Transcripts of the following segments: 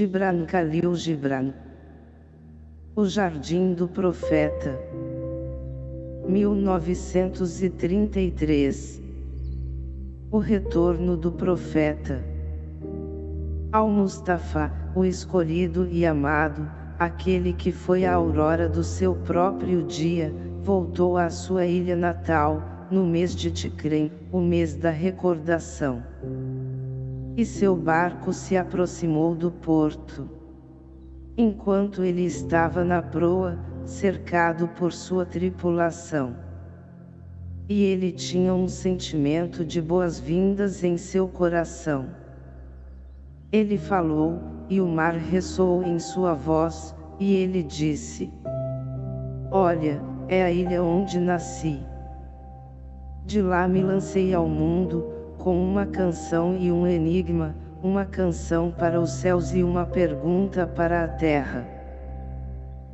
Gibran Khalil Gibran O Jardim do Profeta 1933 O Retorno do Profeta Al-Mustafa, o escolhido e amado, aquele que foi a aurora do seu próprio dia, voltou à sua ilha natal, no mês de Ticrem, o mês da recordação. E seu barco se aproximou do porto. Enquanto ele estava na proa, cercado por sua tripulação. E ele tinha um sentimento de boas-vindas em seu coração. Ele falou, e o mar ressoou em sua voz, e ele disse, Olha, é a ilha onde nasci. De lá me lancei ao mundo, com uma canção e um enigma, uma canção para os céus e uma pergunta para a terra.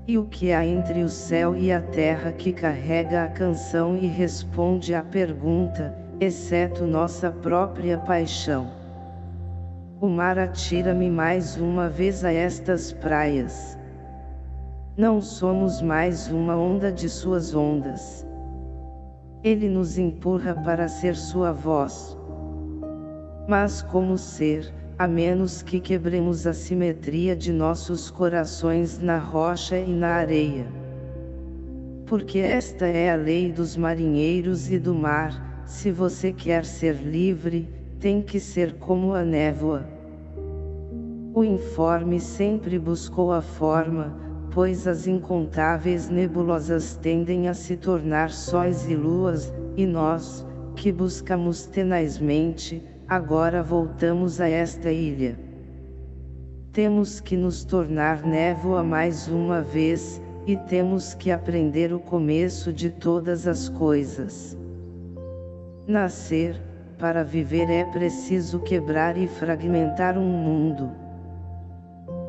E o que há entre o céu e a terra que carrega a canção e responde à pergunta, exceto nossa própria paixão? O mar atira-me mais uma vez a estas praias. Não somos mais uma onda de suas ondas. Ele nos empurra para ser sua voz. Mas como ser, a menos que quebremos a simetria de nossos corações na rocha e na areia? Porque esta é a lei dos marinheiros e do mar, se você quer ser livre, tem que ser como a névoa. O informe sempre buscou a forma, pois as incontáveis nebulosas tendem a se tornar sóis e luas, e nós, que buscamos tenazmente, agora voltamos a esta ilha. Temos que nos tornar névoa mais uma vez, e temos que aprender o começo de todas as coisas. Nascer, para viver é preciso quebrar e fragmentar um mundo.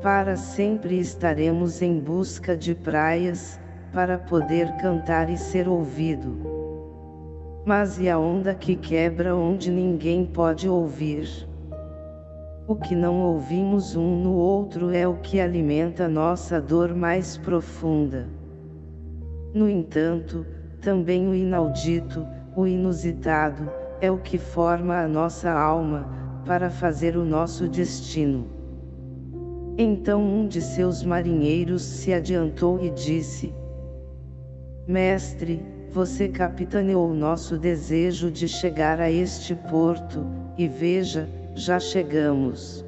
Para sempre estaremos em busca de praias, para poder cantar e ser ouvido. Mas e a onda que quebra onde ninguém pode ouvir? O que não ouvimos um no outro é o que alimenta nossa dor mais profunda. No entanto, também o inaudito, o inusitado, é o que forma a nossa alma, para fazer o nosso destino. Então um de seus marinheiros se adiantou e disse, Mestre, você capitaneou nosso desejo de chegar a este porto, e veja, já chegamos.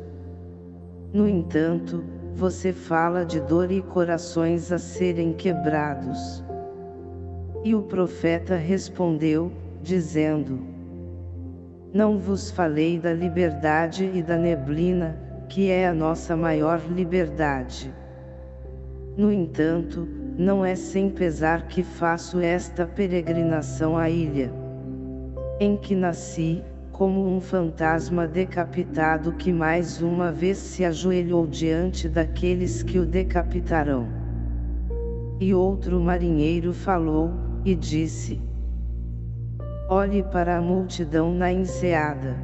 No entanto, você fala de dor e corações a serem quebrados. E o profeta respondeu, dizendo, não vos falei da liberdade e da neblina, que é a nossa maior liberdade. No entanto, não é sem pesar que faço esta peregrinação à ilha. Em que nasci, como um fantasma decapitado que mais uma vez se ajoelhou diante daqueles que o decapitarão. E outro marinheiro falou, e disse, Olhe para a multidão na enseada.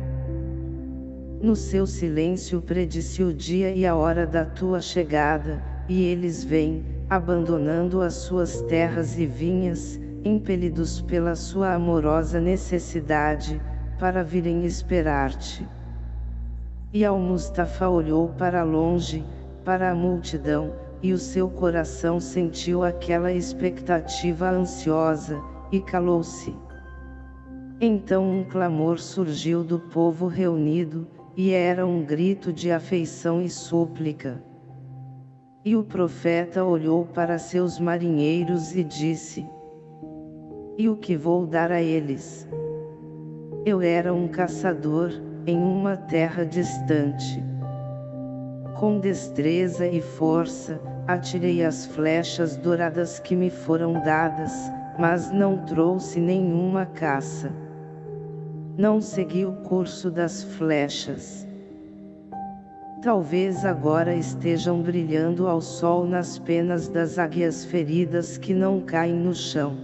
No seu silêncio predisse o dia e a hora da tua chegada, e eles vêm, abandonando as suas terras e vinhas, impelidos pela sua amorosa necessidade, para virem esperar-te. E Al-Mustafa olhou para longe, para a multidão, e o seu coração sentiu aquela expectativa ansiosa, e calou-se. Então um clamor surgiu do povo reunido, e era um grito de afeição e súplica. E o profeta olhou para seus marinheiros e disse, E o que vou dar a eles? Eu era um caçador, em uma terra distante. Com destreza e força, atirei as flechas douradas que me foram dadas, mas não trouxe nenhuma caça não segui o curso das flechas. Talvez agora estejam brilhando ao sol nas penas das águias feridas que não caem no chão.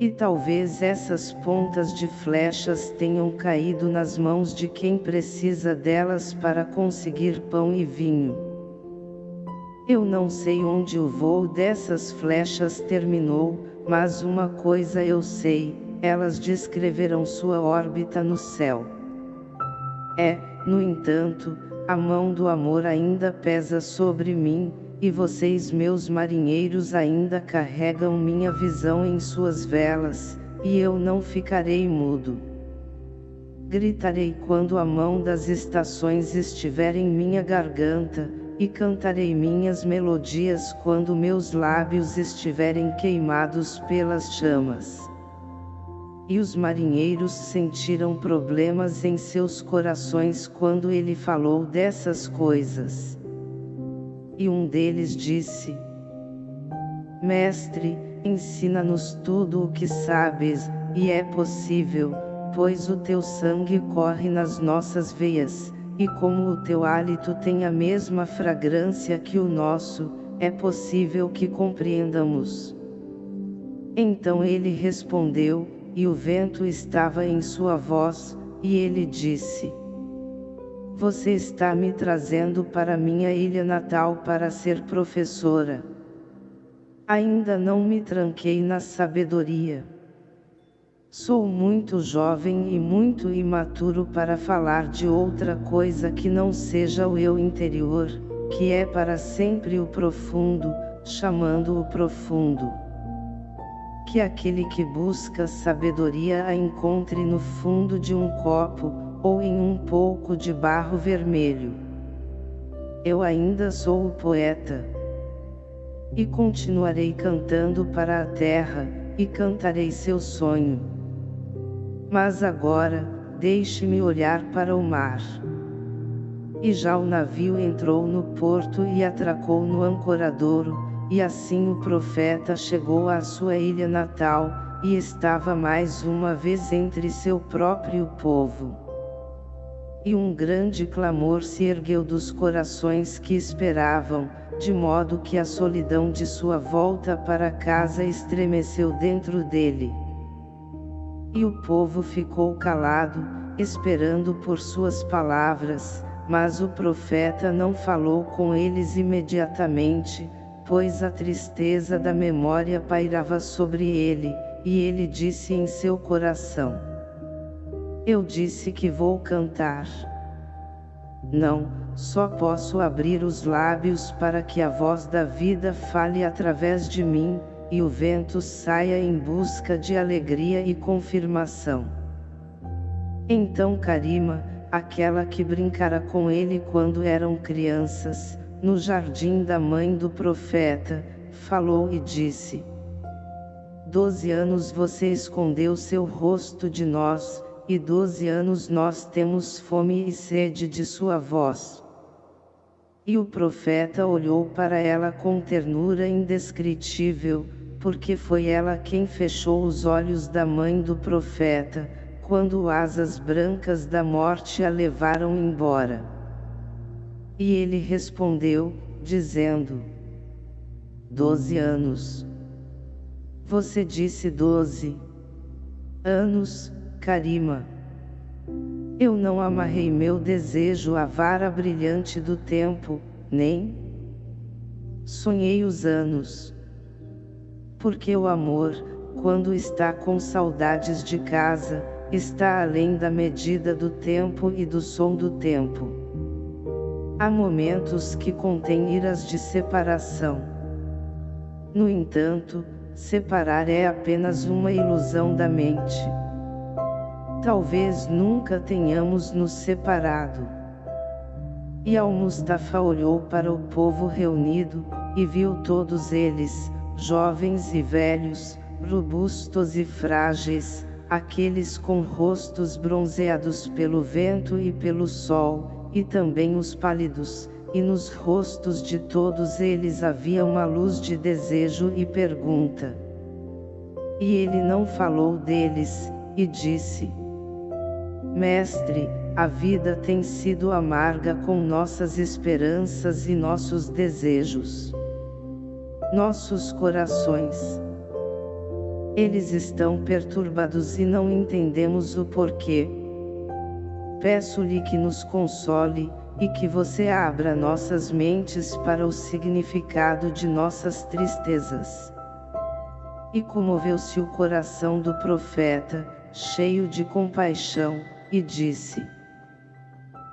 E talvez essas pontas de flechas tenham caído nas mãos de quem precisa delas para conseguir pão e vinho. Eu não sei onde o voo dessas flechas terminou, mas uma coisa eu sei, elas descreverão sua órbita no céu. É, no entanto, a mão do amor ainda pesa sobre mim, e vocês meus marinheiros ainda carregam minha visão em suas velas, e eu não ficarei mudo. Gritarei quando a mão das estações estiver em minha garganta, e cantarei minhas melodias quando meus lábios estiverem queimados pelas chamas. E os marinheiros sentiram problemas em seus corações quando ele falou dessas coisas. E um deles disse: Mestre, ensina-nos tudo o que sabes, e é possível, pois o teu sangue corre nas nossas veias e como o teu hálito tem a mesma fragrância que o nosso, é possível que compreendamos. Então ele respondeu, e o vento estava em sua voz, e ele disse, Você está me trazendo para minha ilha natal para ser professora. Ainda não me tranquei na sabedoria. Sou muito jovem e muito imaturo para falar de outra coisa que não seja o eu interior, que é para sempre o profundo, chamando o profundo. Que aquele que busca sabedoria a encontre no fundo de um copo, ou em um pouco de barro vermelho. Eu ainda sou o poeta. E continuarei cantando para a terra, e cantarei seu sonho. Mas agora, deixe-me olhar para o mar. E já o navio entrou no porto e atracou no ancoradouro, e assim o profeta chegou à sua ilha natal, e estava mais uma vez entre seu próprio povo. E um grande clamor se ergueu dos corações que esperavam, de modo que a solidão de sua volta para casa estremeceu dentro dele. E o povo ficou calado, esperando por suas palavras, mas o profeta não falou com eles imediatamente, pois a tristeza da memória pairava sobre ele, e ele disse em seu coração: Eu disse que vou cantar. Não, só posso abrir os lábios para que a voz da vida fale através de mim, e o vento saia em busca de alegria e confirmação. Então Karima, aquela que brincara com ele quando eram crianças, no jardim da mãe do profeta, falou e disse: Doze anos você escondeu seu rosto de nós, e doze anos nós temos fome e sede de sua voz. E o profeta olhou para ela com ternura indescritível, porque foi ela quem fechou os olhos da mãe do profeta, quando asas brancas da morte a levaram embora. E ele respondeu, dizendo, Doze anos. Você disse doze anos, Karima. Eu não amarrei meu desejo à vara brilhante do tempo, nem sonhei os anos porque o amor, quando está com saudades de casa, está além da medida do tempo e do som do tempo. Há momentos que contêm iras de separação. No entanto, separar é apenas uma ilusão da mente. Talvez nunca tenhamos nos separado. E Al-Mustafa olhou para o povo reunido, e viu todos eles, jovens e velhos, robustos e frágeis, aqueles com rostos bronzeados pelo vento e pelo sol, e também os pálidos, e nos rostos de todos eles havia uma luz de desejo e pergunta. E ele não falou deles, e disse, Mestre, a vida tem sido amarga com nossas esperanças e nossos desejos nossos corações Eles estão perturbados e não entendemos o porquê. Peço-lhe que nos console, e que você abra nossas mentes para o significado de nossas tristezas. E comoveu-se o coração do profeta, cheio de compaixão, e disse: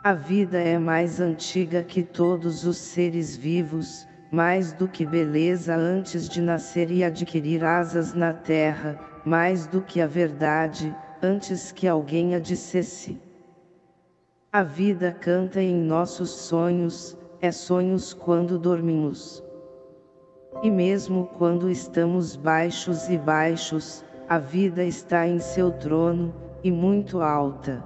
A vida é mais antiga que todos os seres vivos, mais do que beleza antes de nascer e adquirir asas na terra, mais do que a verdade, antes que alguém a dissesse. A vida canta em nossos sonhos, é sonhos quando dormimos. E mesmo quando estamos baixos e baixos, a vida está em seu trono, e muito alta.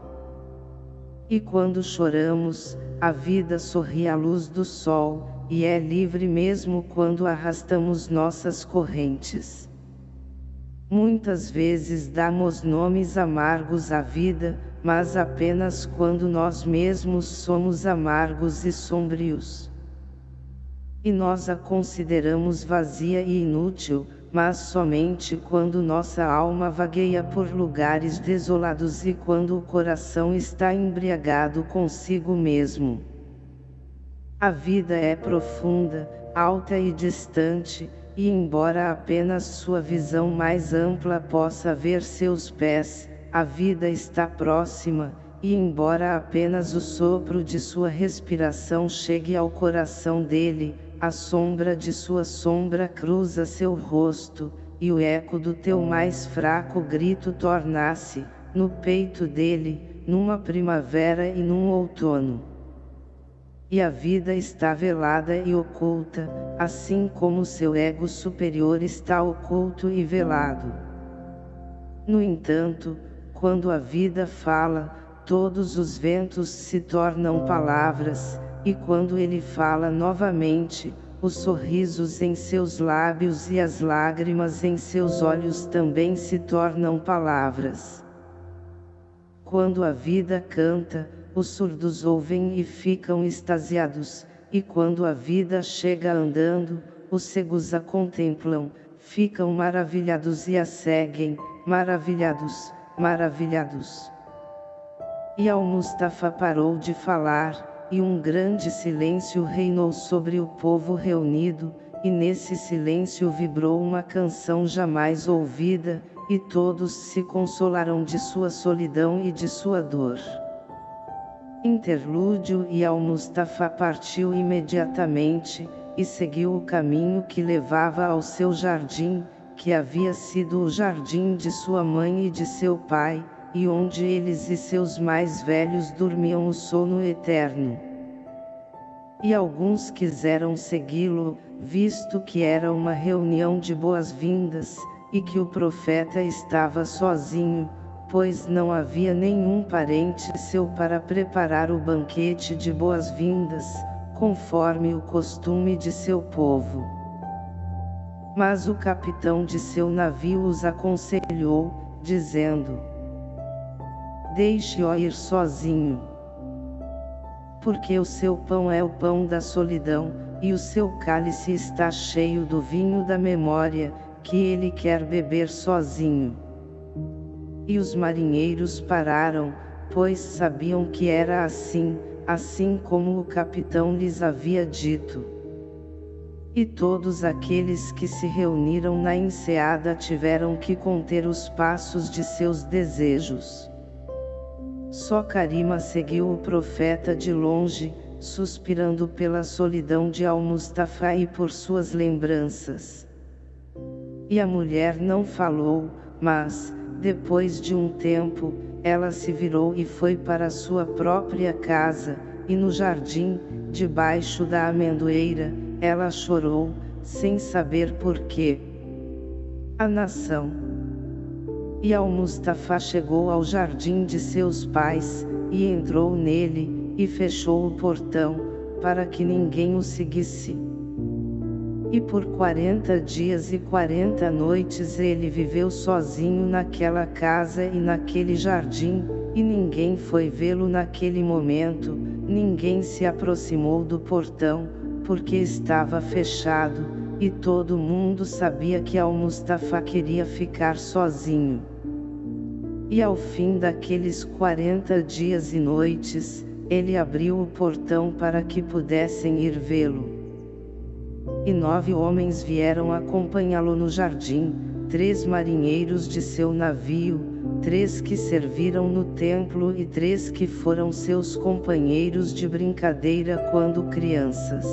E quando choramos, a vida sorri à luz do sol, e é livre mesmo quando arrastamos nossas correntes. Muitas vezes damos nomes amargos à vida, mas apenas quando nós mesmos somos amargos e sombrios. E nós a consideramos vazia e inútil, mas somente quando nossa alma vagueia por lugares desolados e quando o coração está embriagado consigo mesmo. A vida é profunda, alta e distante, e embora apenas sua visão mais ampla possa ver seus pés, a vida está próxima, e embora apenas o sopro de sua respiração chegue ao coração dele, a sombra de sua sombra cruza seu rosto, e o eco do teu mais fraco grito torna-se, no peito dele, numa primavera e num outono. E a vida está velada e oculta, assim como seu ego superior está oculto e velado. No entanto, quando a vida fala, todos os ventos se tornam palavras, e quando ele fala novamente, os sorrisos em seus lábios e as lágrimas em seus olhos também se tornam palavras. Quando a vida canta, os surdos ouvem e ficam extasiados, e quando a vida chega andando, os cegos a contemplam, ficam maravilhados e a seguem, maravilhados maravilhados. E Al-Mustafa parou de falar, e um grande silêncio reinou sobre o povo reunido, e nesse silêncio vibrou uma canção jamais ouvida, e todos se consolaram de sua solidão e de sua dor. Interlúdio e Al-Mustafa partiu imediatamente, e seguiu o caminho que levava ao seu jardim, que havia sido o jardim de sua mãe e de seu pai, e onde eles e seus mais velhos dormiam o sono eterno. E alguns quiseram segui-lo, visto que era uma reunião de boas-vindas, e que o profeta estava sozinho, pois não havia nenhum parente seu para preparar o banquete de boas-vindas, conforme o costume de seu povo. Mas o capitão de seu navio os aconselhou, dizendo: Deixe-o ir sozinho. Porque o seu pão é o pão da solidão, e o seu cálice está cheio do vinho da memória, que ele quer beber sozinho. E os marinheiros pararam, pois sabiam que era assim, assim como o capitão lhes havia dito. E todos aqueles que se reuniram na enseada tiveram que conter os passos de seus desejos. Só Karima seguiu o profeta de longe, suspirando pela solidão de Al-Mustafa e por suas lembranças. E a mulher não falou, mas, depois de um tempo, ela se virou e foi para sua própria casa, e no jardim, debaixo da amendoeira, ela chorou, sem saber porquê. A nação. E Al-Mustafa chegou ao jardim de seus pais, e entrou nele, e fechou o portão, para que ninguém o seguisse. E por quarenta dias e quarenta noites ele viveu sozinho naquela casa e naquele jardim, e ninguém foi vê-lo naquele momento, ninguém se aproximou do portão, porque estava fechado, e todo mundo sabia que Al-Mustafa queria ficar sozinho. E ao fim daqueles 40 dias e noites, ele abriu o portão para que pudessem ir vê-lo. E nove homens vieram acompanhá-lo no jardim, três marinheiros de seu navio, três que serviram no templo e três que foram seus companheiros de brincadeira quando crianças.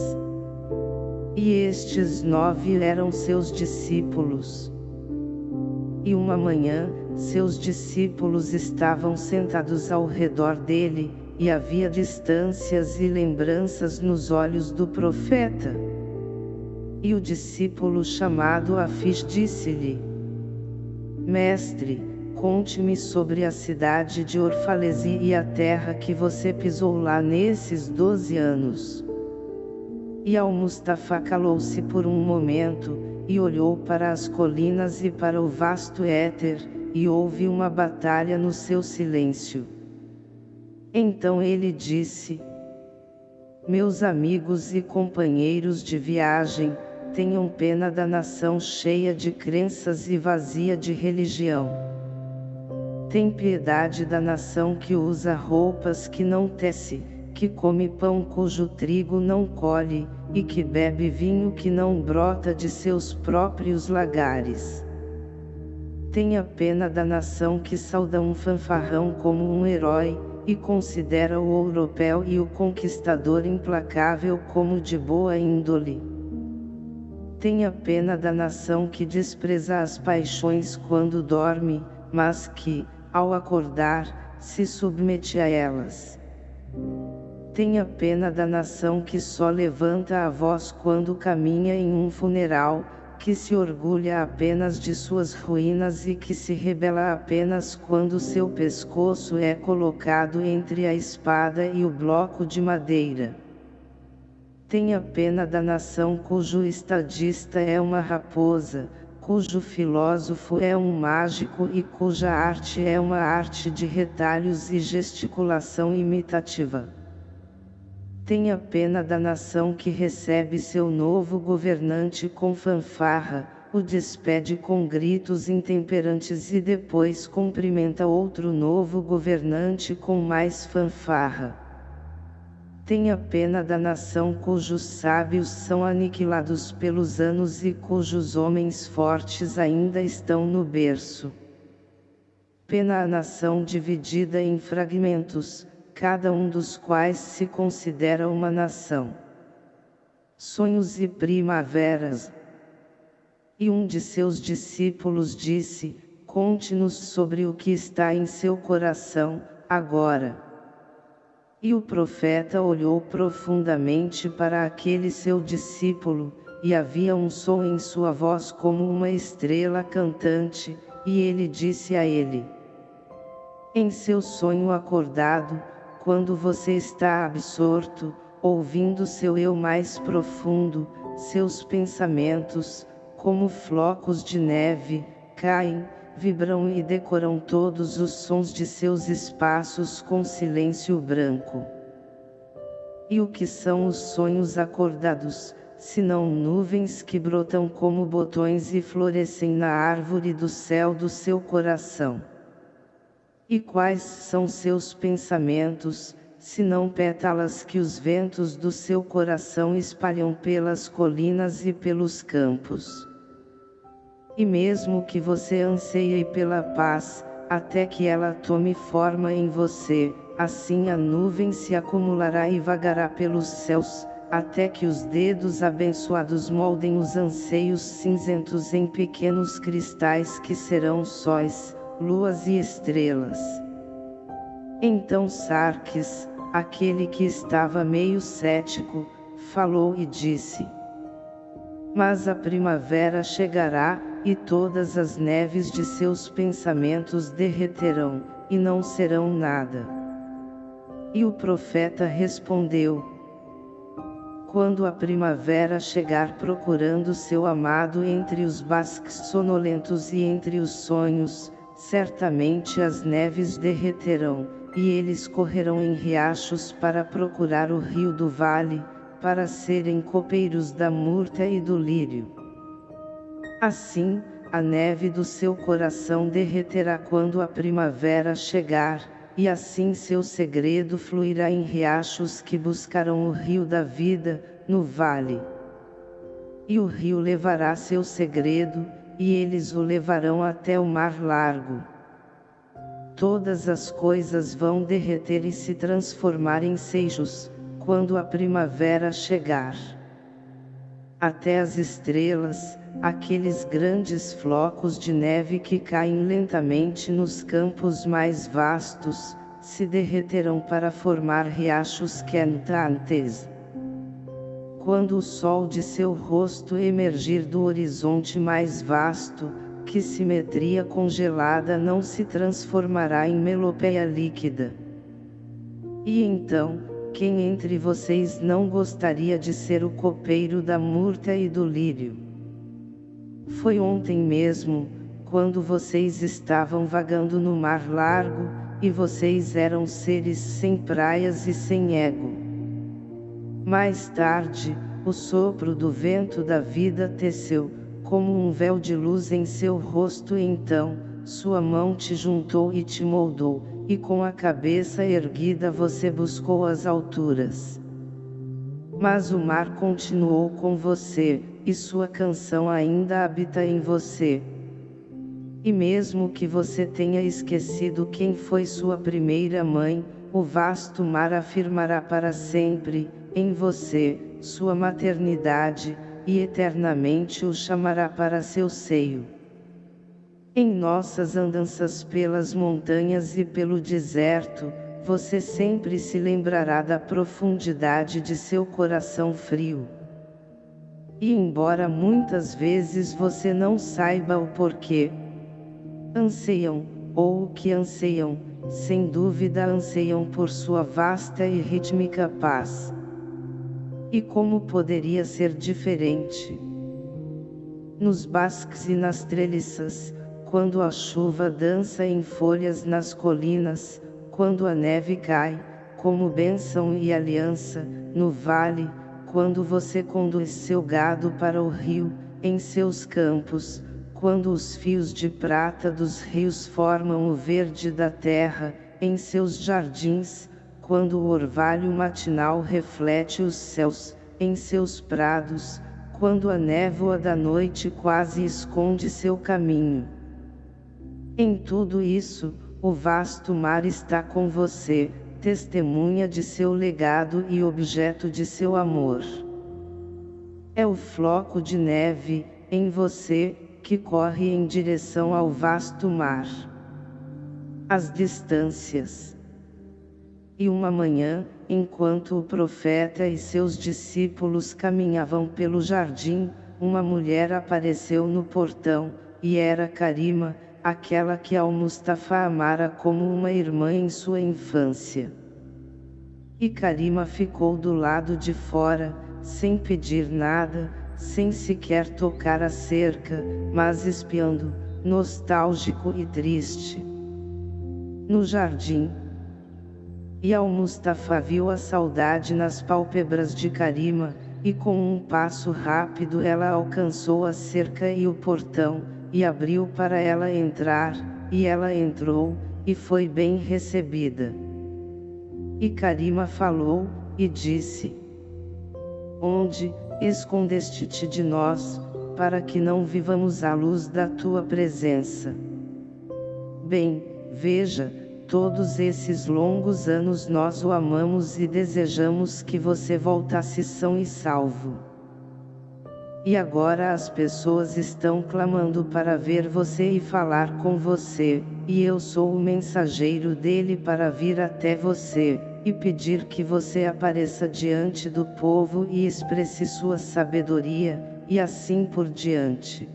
E estes nove eram seus discípulos. E uma manhã, seus discípulos estavam sentados ao redor dele, e havia distâncias e lembranças nos olhos do profeta. E o discípulo chamado Afis disse-lhe, Mestre, conte-me sobre a cidade de Orfalesi e a terra que você pisou lá nesses doze anos. E Al-Mustafa calou-se por um momento, e olhou para as colinas e para o vasto éter, e houve uma batalha no seu silêncio. Então ele disse, Meus amigos e companheiros de viagem, tenham pena da nação cheia de crenças e vazia de religião. Tem piedade da nação que usa roupas que não tece, que come pão cujo trigo não colhe, e que bebe vinho que não brota de seus próprios lagares. Tenha pena da nação que sauda um fanfarrão como um herói, e considera o europeu e o conquistador implacável como de boa índole. Tenha pena da nação que despreza as paixões quando dorme, mas que, ao acordar, se submete a elas. Tenha pena da nação que só levanta a voz quando caminha em um funeral, que se orgulha apenas de suas ruínas e que se rebela apenas quando seu pescoço é colocado entre a espada e o bloco de madeira. Tenha pena da nação cujo estadista é uma raposa, cujo filósofo é um mágico e cuja arte é uma arte de retalhos e gesticulação imitativa. Tenha pena da nação que recebe seu novo governante com fanfarra, o despede com gritos intemperantes e depois cumprimenta outro novo governante com mais fanfarra. Tenha pena da nação cujos sábios são aniquilados pelos anos e cujos homens fortes ainda estão no berço. Pena a nação dividida em fragmentos, cada um dos quais se considera uma nação. Sonhos e primaveras. E um de seus discípulos disse, conte-nos sobre o que está em seu coração, agora. E o profeta olhou profundamente para aquele seu discípulo, e havia um som em sua voz como uma estrela cantante, e ele disse a ele, em seu sonho acordado, quando você está absorto, ouvindo seu eu mais profundo, seus pensamentos, como flocos de neve, caem, vibram e decoram todos os sons de seus espaços com silêncio branco. E o que são os sonhos acordados, senão nuvens que brotam como botões e florescem na árvore do céu do seu coração? E quais são seus pensamentos, senão pétalas que os ventos do seu coração espalham pelas colinas e pelos campos? E mesmo que você anseie pela paz, até que ela tome forma em você, assim a nuvem se acumulará e vagará pelos céus, até que os dedos abençoados moldem os anseios cinzentos em pequenos cristais que serão sóis, luas e estrelas. Então Sarques, aquele que estava meio cético, falou e disse, Mas a primavera chegará, e todas as neves de seus pensamentos derreterão, e não serão nada. E o profeta respondeu, Quando a primavera chegar procurando seu amado entre os basques sonolentos e entre os sonhos, certamente as neves derreterão, e eles correrão em riachos para procurar o rio do vale, para serem copeiros da murta e do lírio. Assim, a neve do seu coração derreterá quando a primavera chegar, e assim seu segredo fluirá em riachos que buscarão o rio da vida, no vale. E o rio levará seu segredo, e eles o levarão até o mar largo. Todas as coisas vão derreter e se transformar em seixos, quando a primavera chegar. Até as estrelas, aqueles grandes flocos de neve que caem lentamente nos campos mais vastos, se derreterão para formar riachos quentantes. Quando o sol de seu rosto emergir do horizonte mais vasto, que simetria congelada não se transformará em melopeia líquida. E então, quem entre vocês não gostaria de ser o copeiro da murta e do lírio? Foi ontem mesmo, quando vocês estavam vagando no mar largo, e vocês eram seres sem praias e sem ego. Mais tarde, o sopro do vento da vida teceu, como um véu de luz em seu rosto então, sua mão te juntou e te moldou, e com a cabeça erguida você buscou as alturas. Mas o mar continuou com você, e sua canção ainda habita em você. E mesmo que você tenha esquecido quem foi sua primeira mãe, o vasto mar afirmará para sempre, em você, sua maternidade, e eternamente o chamará para seu seio. Em nossas andanças pelas montanhas e pelo deserto, você sempre se lembrará da profundidade de seu coração frio. E embora muitas vezes você não saiba o porquê, anseiam, ou o que anseiam, sem dúvida anseiam por sua vasta e rítmica paz. E como poderia ser diferente? Nos basques e nas treliças, quando a chuva dança em folhas nas colinas, quando a neve cai, como bênção e aliança, no vale, quando você conduz seu gado para o rio, em seus campos, quando os fios de prata dos rios formam o verde da terra, em seus jardins, quando o orvalho matinal reflete os céus, em seus prados, quando a névoa da noite quase esconde seu caminho. Em tudo isso, o vasto mar está com você, testemunha de seu legado e objeto de seu amor. É o floco de neve, em você, que corre em direção ao vasto mar. As distâncias e uma manhã, enquanto o profeta e seus discípulos caminhavam pelo jardim, uma mulher apareceu no portão, e era Karima, aquela que Al-Mustafa amara como uma irmã em sua infância. E Karima ficou do lado de fora, sem pedir nada, sem sequer tocar a cerca, mas espiando, nostálgico e triste. No jardim, e Al-Mustafa viu a saudade nas pálpebras de Karima, e com um passo rápido ela alcançou a cerca e o portão, e abriu para ela entrar, e ela entrou, e foi bem recebida. E Karima falou, e disse, Onde, escondeste-te de nós, para que não vivamos à luz da tua presença? Bem, veja, todos esses longos anos nós o amamos e desejamos que você voltasse são e salvo. E agora as pessoas estão clamando para ver você e falar com você, e eu sou o mensageiro dele para vir até você, e pedir que você apareça diante do povo e expresse sua sabedoria, e assim por diante.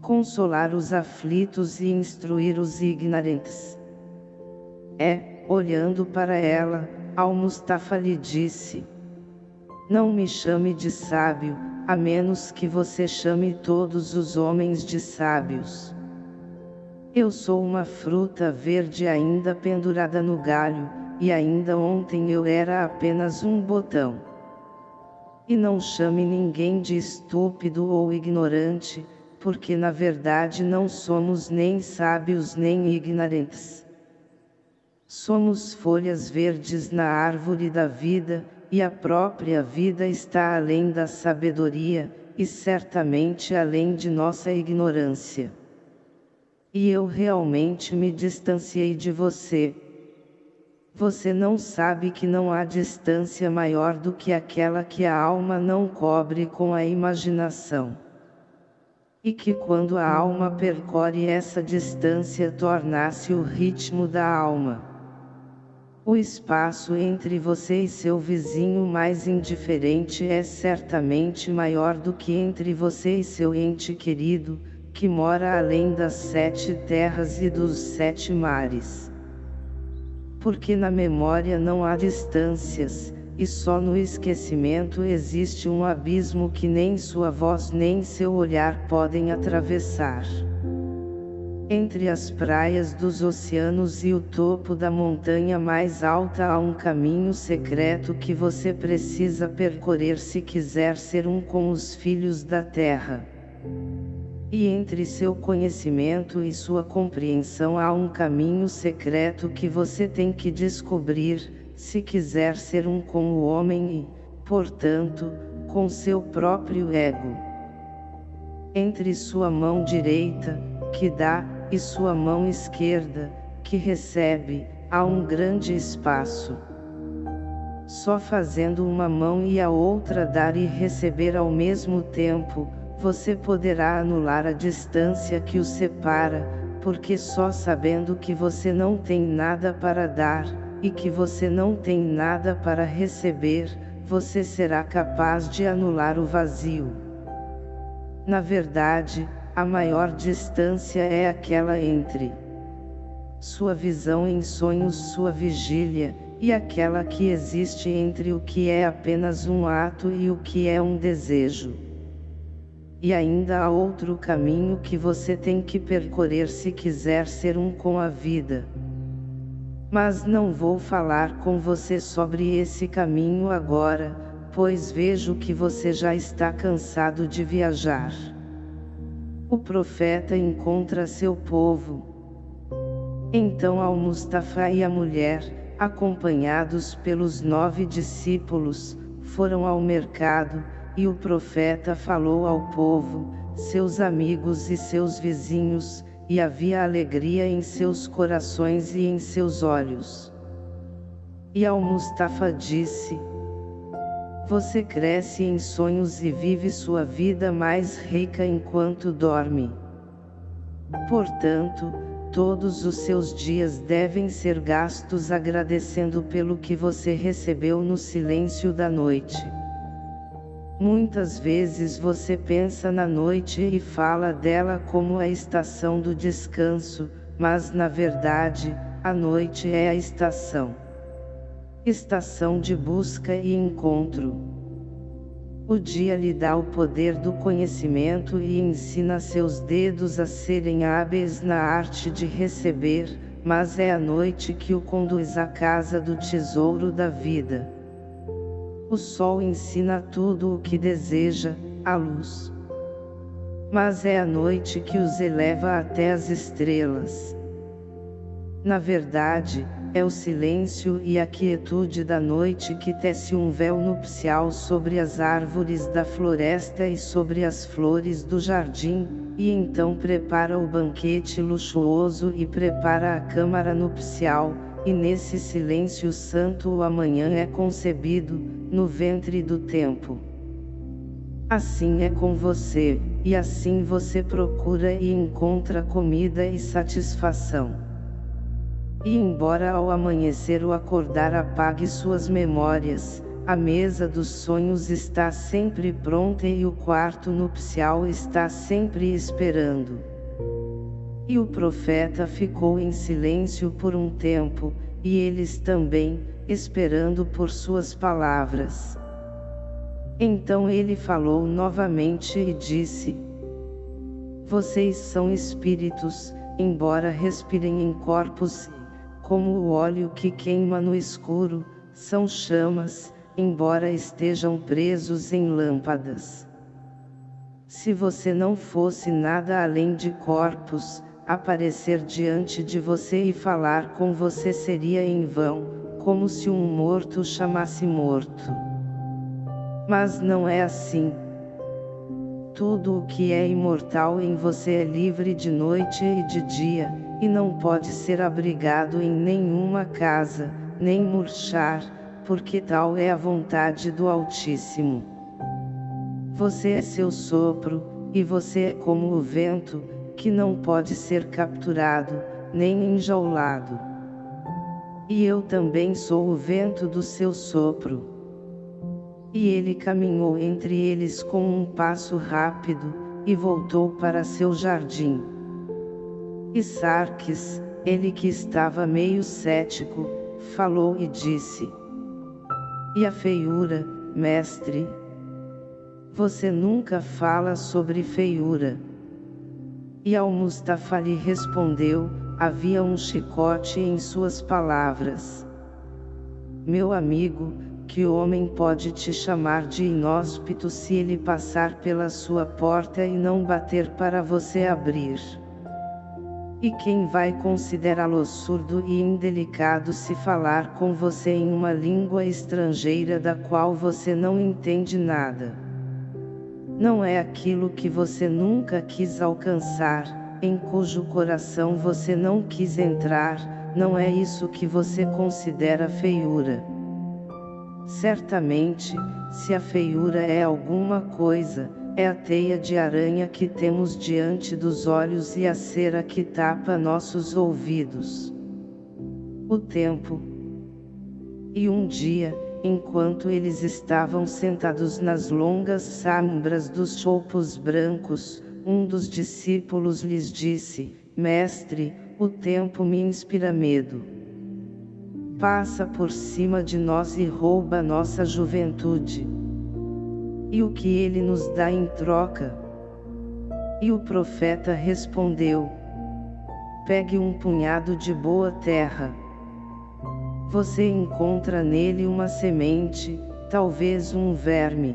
Consolar os aflitos e instruir os ignorantes. É, olhando para ela, Al-Mustafa lhe disse. Não me chame de sábio, a menos que você chame todos os homens de sábios. Eu sou uma fruta verde ainda pendurada no galho, e ainda ontem eu era apenas um botão. E não chame ninguém de estúpido ou ignorante, porque na verdade não somos nem sábios nem ignorantes. Somos folhas verdes na árvore da vida, e a própria vida está além da sabedoria, e certamente além de nossa ignorância. E eu realmente me distanciei de você. Você não sabe que não há distância maior do que aquela que a alma não cobre com a imaginação. E que quando a alma percorre essa distância torna-se o ritmo da alma. O espaço entre você e seu vizinho mais indiferente é certamente maior do que entre você e seu ente querido, que mora além das sete terras e dos sete mares. Porque na memória não há distâncias, e só no esquecimento existe um abismo que nem sua voz nem seu olhar podem atravessar. Entre as praias dos oceanos e o topo da montanha mais alta há um caminho secreto que você precisa percorrer se quiser ser um com os filhos da terra. E entre seu conhecimento e sua compreensão há um caminho secreto que você tem que descobrir, se quiser ser um com o homem e, portanto, com seu próprio ego. Entre sua mão direita, que dá, e sua mão esquerda, que recebe, há um grande espaço. Só fazendo uma mão e a outra dar e receber ao mesmo tempo, você poderá anular a distância que os separa, porque só sabendo que você não tem nada para dar, e que você não tem nada para receber, você será capaz de anular o vazio. Na verdade, a maior distância é aquela entre sua visão em sonhos, sua vigília, e aquela que existe entre o que é apenas um ato e o que é um desejo. E ainda há outro caminho que você tem que percorrer se quiser ser um com a vida. Mas não vou falar com você sobre esse caminho agora, pois vejo que você já está cansado de viajar o profeta encontra seu povo. Então Al-Mustafa e a mulher, acompanhados pelos nove discípulos, foram ao mercado, e o profeta falou ao povo, seus amigos e seus vizinhos, e havia alegria em seus corações e em seus olhos. E Al-Mustafa disse, você cresce em sonhos e vive sua vida mais rica enquanto dorme. Portanto, todos os seus dias devem ser gastos agradecendo pelo que você recebeu no silêncio da noite. Muitas vezes você pensa na noite e fala dela como a estação do descanso, mas na verdade, a noite é a estação. Estação de busca e encontro. O dia lhe dá o poder do conhecimento e ensina seus dedos a serem hábeis na arte de receber, mas é a noite que o conduz à casa do tesouro da vida. O sol ensina tudo o que deseja, a luz. Mas é a noite que os eleva até as estrelas. Na verdade, é o silêncio e a quietude da noite que tece um véu nupcial sobre as árvores da floresta e sobre as flores do jardim, e então prepara o banquete luxuoso e prepara a câmara nupcial, e nesse silêncio santo o amanhã é concebido, no ventre do tempo. Assim é com você, e assim você procura e encontra comida e satisfação. E embora ao amanhecer o acordar apague suas memórias, a mesa dos sonhos está sempre pronta e o quarto nupcial está sempre esperando. E o profeta ficou em silêncio por um tempo, e eles também, esperando por suas palavras. Então ele falou novamente e disse, Vocês são espíritos, embora respirem em corpos como o óleo que queima no escuro, são chamas, embora estejam presos em lâmpadas. Se você não fosse nada além de corpos, aparecer diante de você e falar com você seria em vão, como se um morto chamasse morto. Mas não é assim. Tudo o que é imortal em você é livre de noite e de dia, e não pode ser abrigado em nenhuma casa, nem murchar, porque tal é a vontade do Altíssimo. Você é seu sopro, e você é como o vento, que não pode ser capturado, nem enjaulado. E eu também sou o vento do seu sopro. E ele caminhou entre eles com um passo rápido, e voltou para seu jardim. E Sarques, ele que estava meio cético, falou e disse: E a feiura, mestre? Você nunca fala sobre feiura. E Al-Mustafa lhe respondeu, havia um chicote em suas palavras. Meu amigo, que homem pode te chamar de inóspito se ele passar pela sua porta e não bater para você abrir? E quem vai considerá-lo surdo e indelicado se falar com você em uma língua estrangeira da qual você não entende nada? Não é aquilo que você nunca quis alcançar, em cujo coração você não quis entrar, não é isso que você considera feiura. Certamente, se a feiura é alguma coisa, é a teia de aranha que temos diante dos olhos e a cera que tapa nossos ouvidos. O tempo. E um dia, enquanto eles estavam sentados nas longas sombras dos choupos brancos, um dos discípulos lhes disse, Mestre, o tempo me inspira medo. Passa por cima de nós e rouba nossa juventude. E o que ele nos dá em troca? E o profeta respondeu: Pegue um punhado de boa terra. Você encontra nele uma semente, talvez um verme.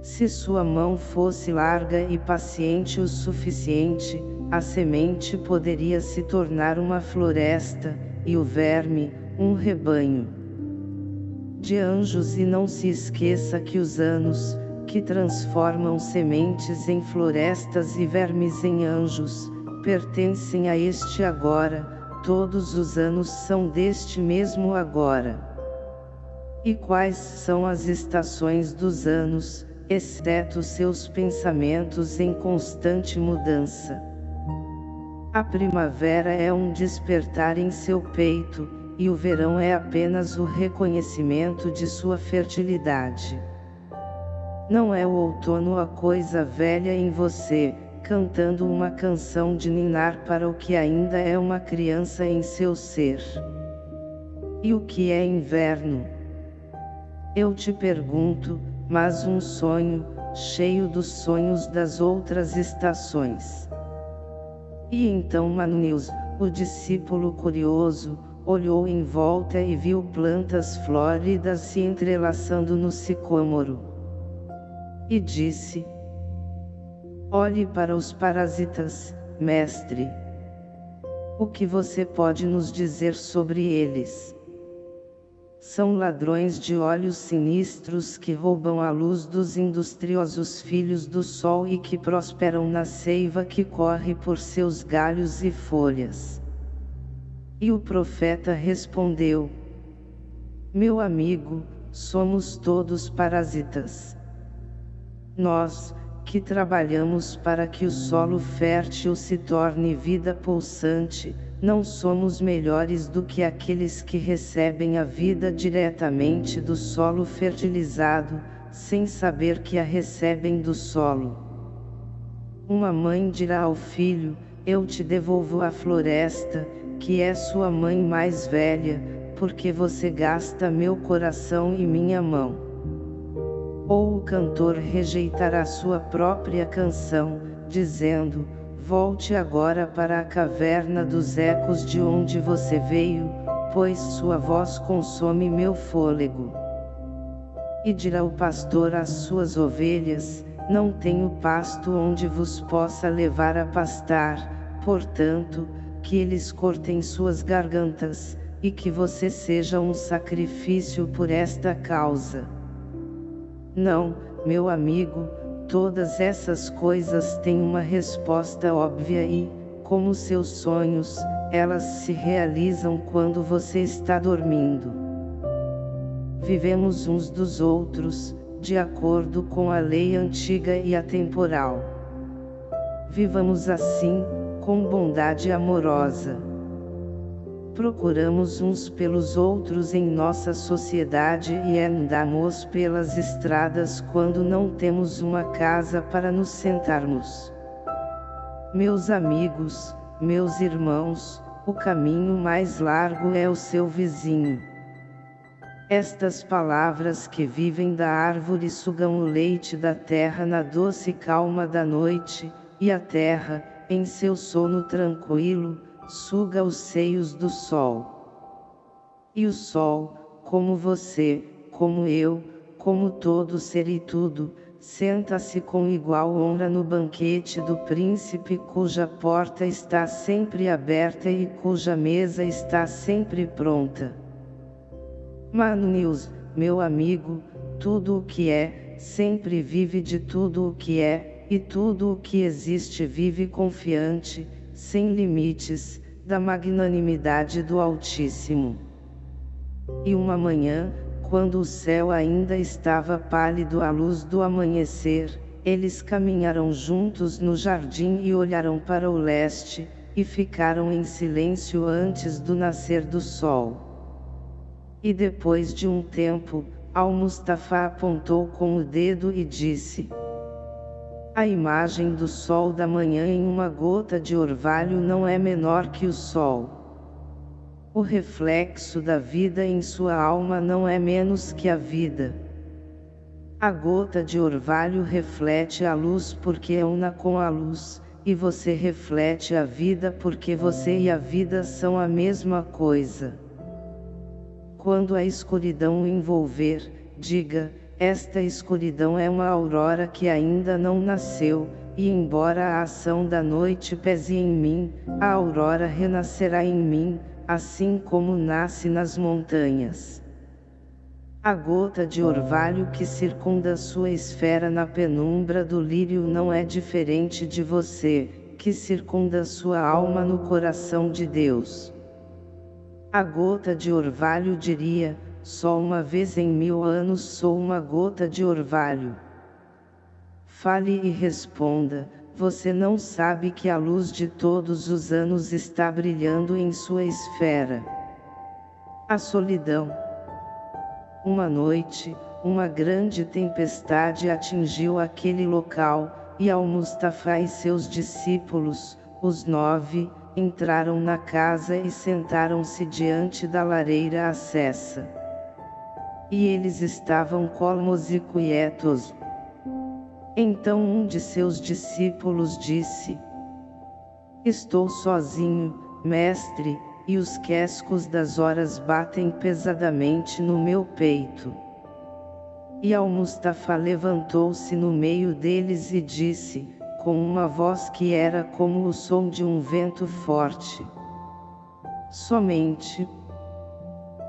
Se sua mão fosse larga e paciente o suficiente, a semente poderia se tornar uma floresta, e o verme, um rebanho de anjos e não se esqueça que os anos, que transformam sementes em florestas e vermes em anjos, pertencem a este agora, todos os anos são deste mesmo agora. E quais são as estações dos anos, exceto seus pensamentos em constante mudança? A primavera é um despertar em seu peito, e o verão é apenas o reconhecimento de sua fertilidade. Não é o outono a coisa velha em você, cantando uma canção de ninar para o que ainda é uma criança em seu ser. E o que é inverno? Eu te pergunto, mas um sonho, cheio dos sonhos das outras estações. E então Manus, o discípulo curioso, olhou em volta e viu plantas flóridas se entrelaçando no sicômoro. E disse: Olhe para os parasitas, mestre. O que você pode nos dizer sobre eles? São ladrões de olhos sinistros que roubam a luz dos industriosos filhos do sol e que prosperam na seiva que corre por seus galhos e folhas. E o profeta respondeu: Meu amigo, somos todos parasitas. Nós, que trabalhamos para que o solo fértil se torne vida pulsante, não somos melhores do que aqueles que recebem a vida diretamente do solo fertilizado, sem saber que a recebem do solo. Uma mãe dirá ao filho: Eu te devolvo a floresta, que é sua mãe mais velha, porque você gasta meu coração e minha mão. Ou o cantor rejeitará sua própria canção, dizendo, volte agora para a caverna dos ecos de onde você veio, pois sua voz consome meu fôlego. E dirá o pastor às suas ovelhas, não tenho pasto onde vos possa levar a pastar, portanto, que eles cortem suas gargantas, e que você seja um sacrifício por esta causa. Não, meu amigo, todas essas coisas têm uma resposta óbvia e, como seus sonhos, elas se realizam quando você está dormindo. Vivemos uns dos outros, de acordo com a lei antiga e atemporal. Vivamos assim, com bondade amorosa. Procuramos uns pelos outros em nossa sociedade e andamos pelas estradas quando não temos uma casa para nos sentarmos. Meus amigos, meus irmãos, o caminho mais largo é o seu vizinho. Estas palavras que vivem da árvore sugam o leite da terra na doce calma da noite, e a terra, em seu sono tranquilo, suga os seios do sol. E o sol, como você, como eu, como todo ser e tudo, senta-se com igual honra no banquete do príncipe cuja porta está sempre aberta e cuja mesa está sempre pronta. Manu News, meu amigo, tudo o que é, sempre vive de tudo o que é, e tudo o que existe vive confiante, sem limites, da magnanimidade do Altíssimo. E uma manhã, quando o céu ainda estava pálido à luz do amanhecer, eles caminharam juntos no jardim e olharam para o leste, e ficaram em silêncio antes do nascer do sol. E depois de um tempo, Al-Mustafa apontou com o dedo e disse: A imagem do sol da manhã em uma gota de orvalho não é menor que o sol. O reflexo da vida em sua alma não é menos que a vida. A gota de orvalho reflete a luz porque é una com a luz, e você reflete a vida porque você e a vida são a mesma coisa. Quando a escuridão envolver, diga, esta escuridão é uma aurora que ainda não nasceu, e embora a ação da noite pese em mim, a aurora renascerá em mim, assim como nasce nas montanhas. A gota de orvalho que circunda sua esfera na penumbra do lírio não é diferente de você, que circunda sua alma no coração de Deus. A gota de orvalho diria, só uma vez em mil anos sou uma gota de orvalho. Fale e responda, você não sabe que a luz de todos os anos está brilhando em sua esfera. A solidão. Uma noite, uma grande tempestade atingiu aquele local, e Al-Mustafa e seus discípulos, os nove, entraram na casa e sentaram-se diante da lareira acessa. E eles estavam colmos e quietos. Então um de seus discípulos disse, Estou sozinho, mestre, e os quescos das horas batem pesadamente no meu peito. E Al-Mustafa levantou-se no meio deles e disse, com uma voz que era como o som de um vento forte. Somente.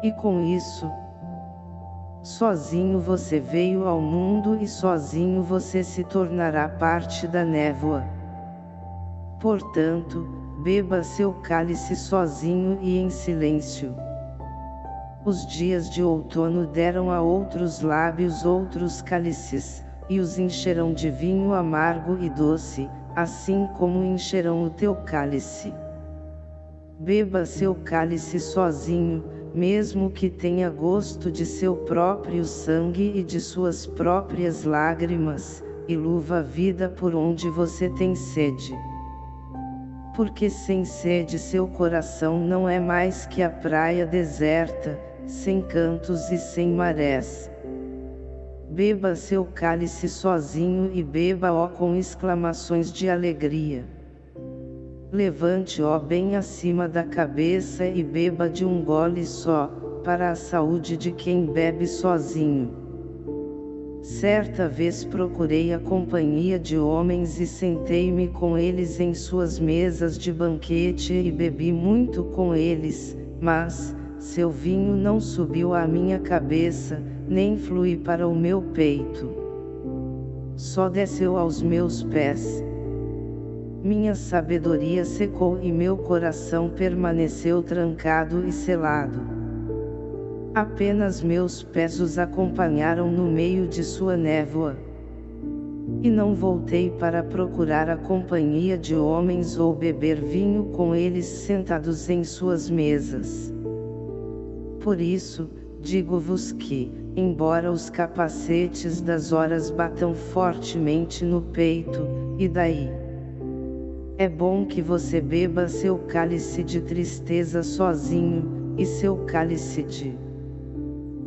E com isso, sozinho você veio ao mundo e sozinho você se tornará parte da névoa. Portanto, beba seu cálice sozinho e em silêncio. Os dias de outono deram a outros lábios outros cálices, e os encherão de vinho amargo e doce, assim como encherão o teu cálice. Beba seu cálice sozinho, mesmo que tenha gosto de seu próprio sangue e de suas próprias lágrimas, e luva a vida por onde você tem sede. Porque sem sede seu coração não é mais que a praia deserta, sem cantos e sem marés. Beba seu cálice sozinho e beba-o com exclamações de alegria. Levante-o bem acima da cabeça e beba de um gole só, para a saúde de quem bebe sozinho. Certa vez procurei a companhia de homens e sentei-me com eles em suas mesas de banquete e bebi muito com eles, mas, seu vinho não subiu à minha cabeça, nem flui para o meu peito. Só desceu aos meus pés. Minha sabedoria secou e meu coração permaneceu trancado e selado. Apenas meus pés os acompanharam no meio de sua névoa. E não voltei para procurar a companhia de homens ou beber vinho com eles sentados em suas mesas. Por isso, digo-vos que, embora os capacetes das horas batam fortemente no peito, e daí? É bom que você beba seu cálice de tristeza sozinho, e seu cálice de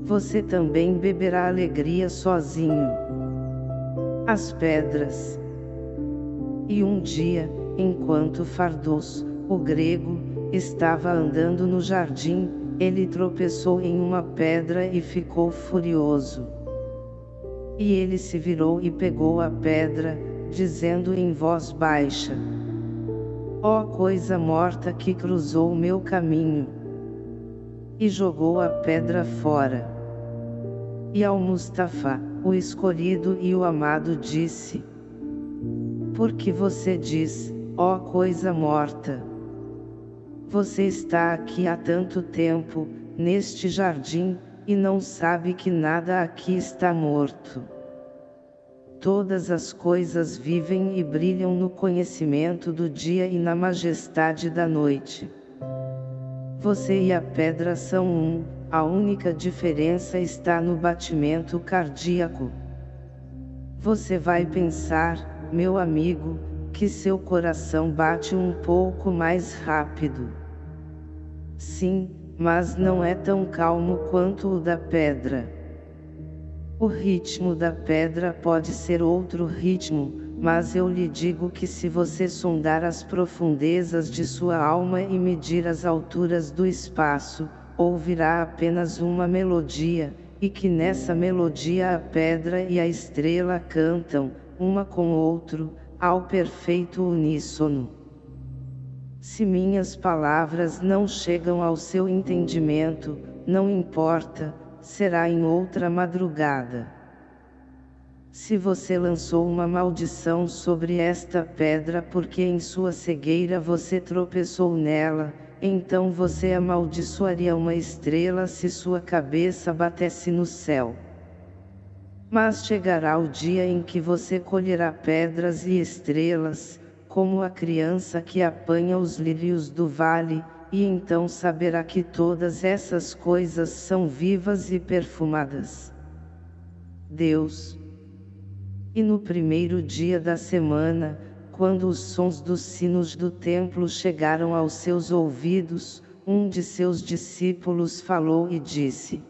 você também beberá alegria sozinho. As pedras. E um dia, enquanto Fardos, o grego, estava andando no jardim, ele tropeçou em uma pedra e ficou furioso. E ele se virou e pegou a pedra, dizendo em voz baixa: Ó oh coisa morta que cruzou o meu caminho! E jogou a pedra fora. E ao Mustafa, o escolhido e o amado disse: Porque você diz, ó coisa morta? Você está aqui há tanto tempo, neste jardim, e não sabe que nada aqui está morto. Todas as coisas vivem e brilham no conhecimento do dia e na majestade da noite. Você e a pedra são um, a única diferença está no batimento cardíaco. Você vai pensar, meu amigo, que seu coração bate um pouco mais rápido. Sim, mas não é tão calmo quanto o da pedra. O ritmo da pedra pode ser outro ritmo, mas eu lhe digo que se você sondar as profundezas de sua alma e medir as alturas do espaço, ouvirá apenas uma melodia, e que nessa melodia a pedra e a estrela cantam, uma com o outro, ao perfeito uníssono. Se minhas palavras não chegam ao seu entendimento, não importa, será em outra madrugada. Se você lançou uma maldição sobre esta pedra porque em sua cegueira você tropeçou nela, então você amaldiçoaria uma estrela se sua cabeça batesse no céu. Mas chegará o dia em que você colherá pedras e estrelas, como a criança que apanha os lírios do vale, e então saberá que todas essas coisas são vivas e perfumadas. Deus. E no primeiro dia da semana, quando os sons dos sinos do templo chegaram aos seus ouvidos, um de seus discípulos falou e disse: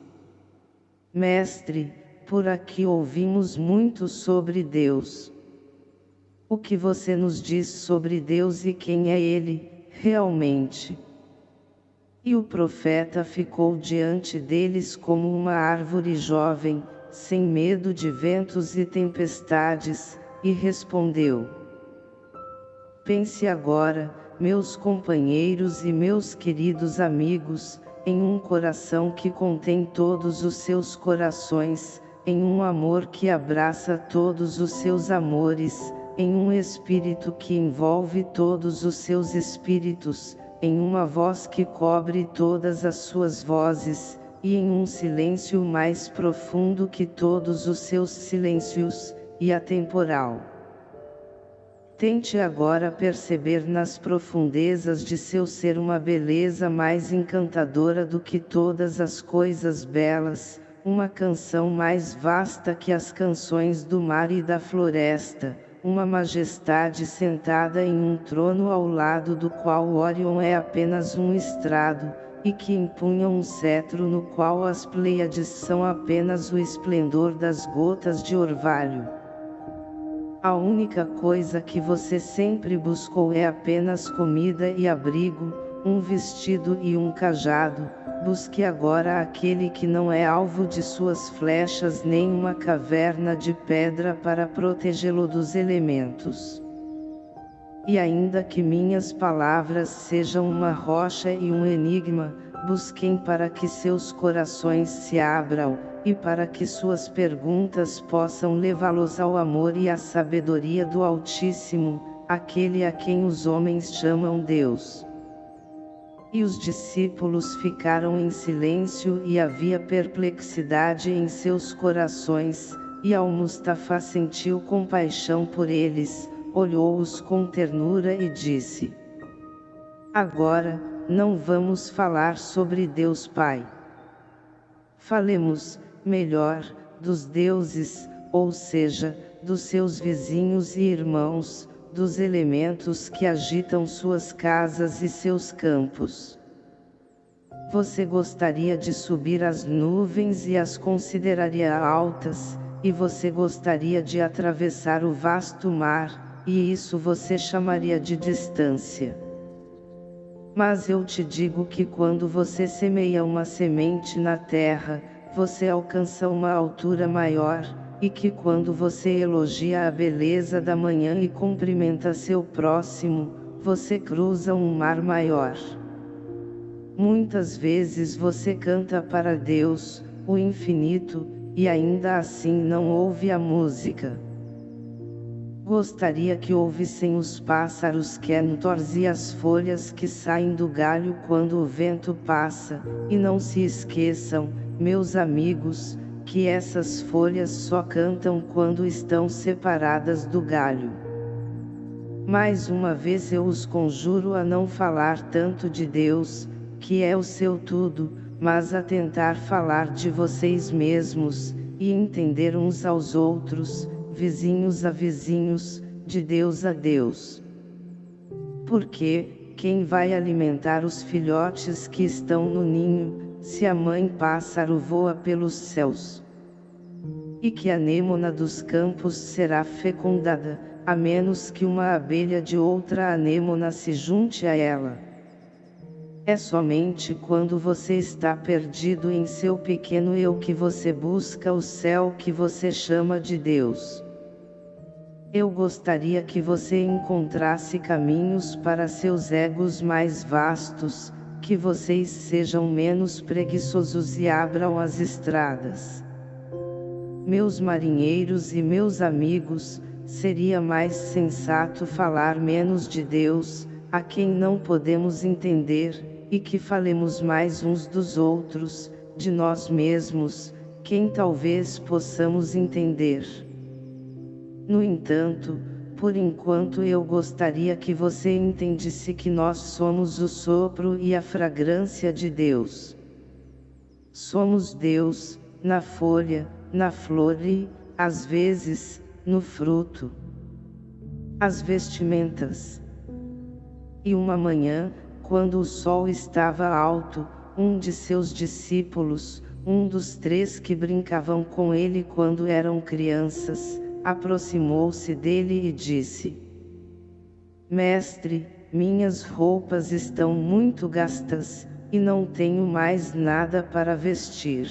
Mestre, por aqui ouvimos muito sobre Deus. O que você nos diz sobre Deus e quem é Ele, realmente? E o profeta ficou diante deles como uma árvore jovem, sem medo de ventos e tempestades, e respondeu: Pense agora, meus companheiros e meus queridos amigos, em um coração que contém todos os seus corações, em um amor que abraça todos os seus amores, em um espírito que envolve todos os seus espíritos, em uma voz que cobre todas as suas vozes, e em um silêncio mais profundo que todos os seus silêncios, e atemporal. Tente agora perceber nas profundezas de seu ser uma beleza mais encantadora do que todas as coisas belas, uma canção mais vasta que as canções do mar e da floresta, uma majestade sentada em um trono ao lado do qual Orion é apenas um estrado, e que empunha um cetro no qual as Pleiades são apenas o esplendor das gotas de orvalho. A única coisa que você sempre buscou é apenas comida e abrigo, um vestido e um cajado, busque agora aquele que não é alvo de suas flechas nem uma caverna de pedra para protegê-lo dos elementos. E ainda que minhas palavras sejam uma rocha e um enigma, busquem para que seus corações se abram, e para que suas perguntas possam levá-los ao amor e à sabedoria do Altíssimo, aquele a quem os homens chamam Deus. E os discípulos ficaram em silêncio e havia perplexidade em seus corações, e Al-Mustafa sentiu compaixão por eles, olhou-os com ternura e disse, Agora, não vamos falar sobre Deus Pai. Falemos, melhor, dos deuses, ou seja, dos seus vizinhos e irmãos, dos elementos que agitam suas casas e seus campos. Você gostaria de subir as nuvens e as consideraria altas, e você gostaria de atravessar o vasto mar, e isso você chamaria de distância. Mas eu te digo que quando você semeia uma semente na terra, você alcança uma altura maior, e que quando você elogia a beleza da manhã e cumprimenta seu próximo, você cruza um mar maior. Muitas vezes você canta para Deus, o infinito, e ainda assim não ouve a música. Gostaria que ouvissem os pássaros cantores e as folhas que saem do galho quando o vento passa, e não se esqueçam, meus amigos, que essas folhas só cantam quando estão separadas do galho. Mais uma vez eu os conjuro a não falar tanto de Deus, que é o seu tudo, mas a tentar falar de vocês mesmos, e entender uns aos outros, vizinhos a vizinhos, de Deus a Deus. Porque, quem vai alimentar os filhotes que estão no ninho, se a mãe pássaro voa pelos céus. E que a anêmona dos campos será fecundada, a menos que uma abelha de outra anêmona se junte a ela. É somente quando você está perdido em seu pequeno eu que você busca o céu que você chama de Deus. Eu gostaria que você encontrasse caminhos para seus egos mais vastos, que vocês sejam menos preguiçosos e abram as estradas. Meus marinheiros e meus amigos, seria mais sensato falar menos de Deus, a quem não podemos entender, e que falemos mais uns dos outros, de nós mesmos, quem talvez possamos entender. No entanto, por enquanto eu gostaria que você entendesse que nós somos o sopro e a fragrância de Deus. Somos Deus, na folha, na flor e, às vezes, no fruto. As vestimentas. E uma manhã, quando o sol estava alto, um de seus discípulos, um dos três que brincavam com ele quando eram crianças, aproximou-se dele e disse, Mestre, minhas roupas estão muito gastas, e não tenho mais nada para vestir.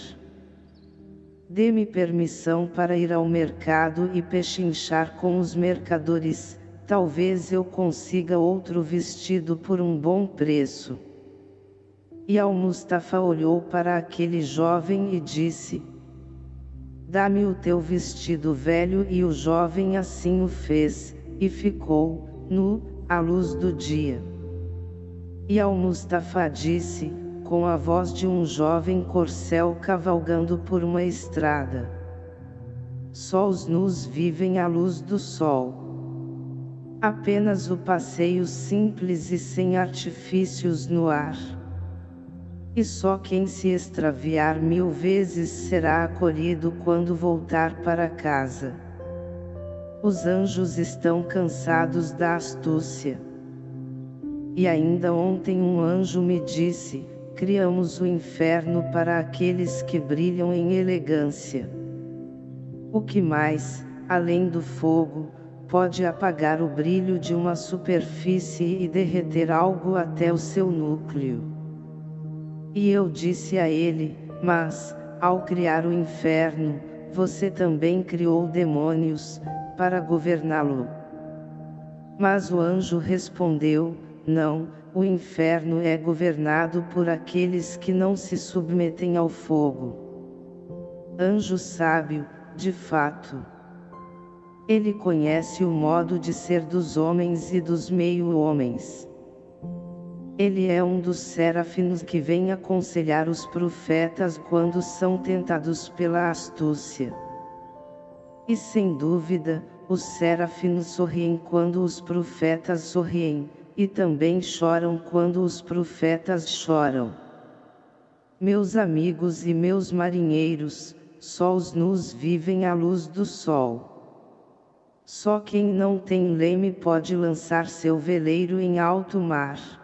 Dê-me permissão para ir ao mercado e pechinchar com os mercadores, talvez eu consiga outro vestido por um bom preço. E Al-Mustafa olhou para aquele jovem e disse, Dá-me o teu vestido velho e o jovem assim o fez, e ficou, nu, à luz do dia. E Al-Mustafa disse, com a voz de um jovem corcel cavalgando por uma estrada. Só os nus vivem à luz do sol. Apenas o passeio simples e sem artifícios no ar. E só quem se extraviar mil vezes será acolhido quando voltar para casa. Os anjos estão cansados da astúcia. E ainda ontem um anjo me disse, criamos o inferno para aqueles que brilham em elegância. O que mais, além do fogo, pode apagar o brilho de uma superfície e derreter algo até o seu núcleo. E eu disse a ele, mas, ao criar o inferno, você também criou demônios, para governá-lo. Mas o anjo respondeu, não, o inferno é governado por aqueles que não se submetem ao fogo. Anjo sábio, de fato. Ele conhece o modo de ser dos homens e dos meio-homens. Ele é um dos serafins que vem aconselhar os profetas quando são tentados pela astúcia. E sem dúvida, os serafins sorriem quando os profetas sorriem, e também choram quando os profetas choram. Meus amigos e meus marinheiros, só os nus vivem à luz do sol. Só quem não tem leme pode lançar seu veleiro em alto mar.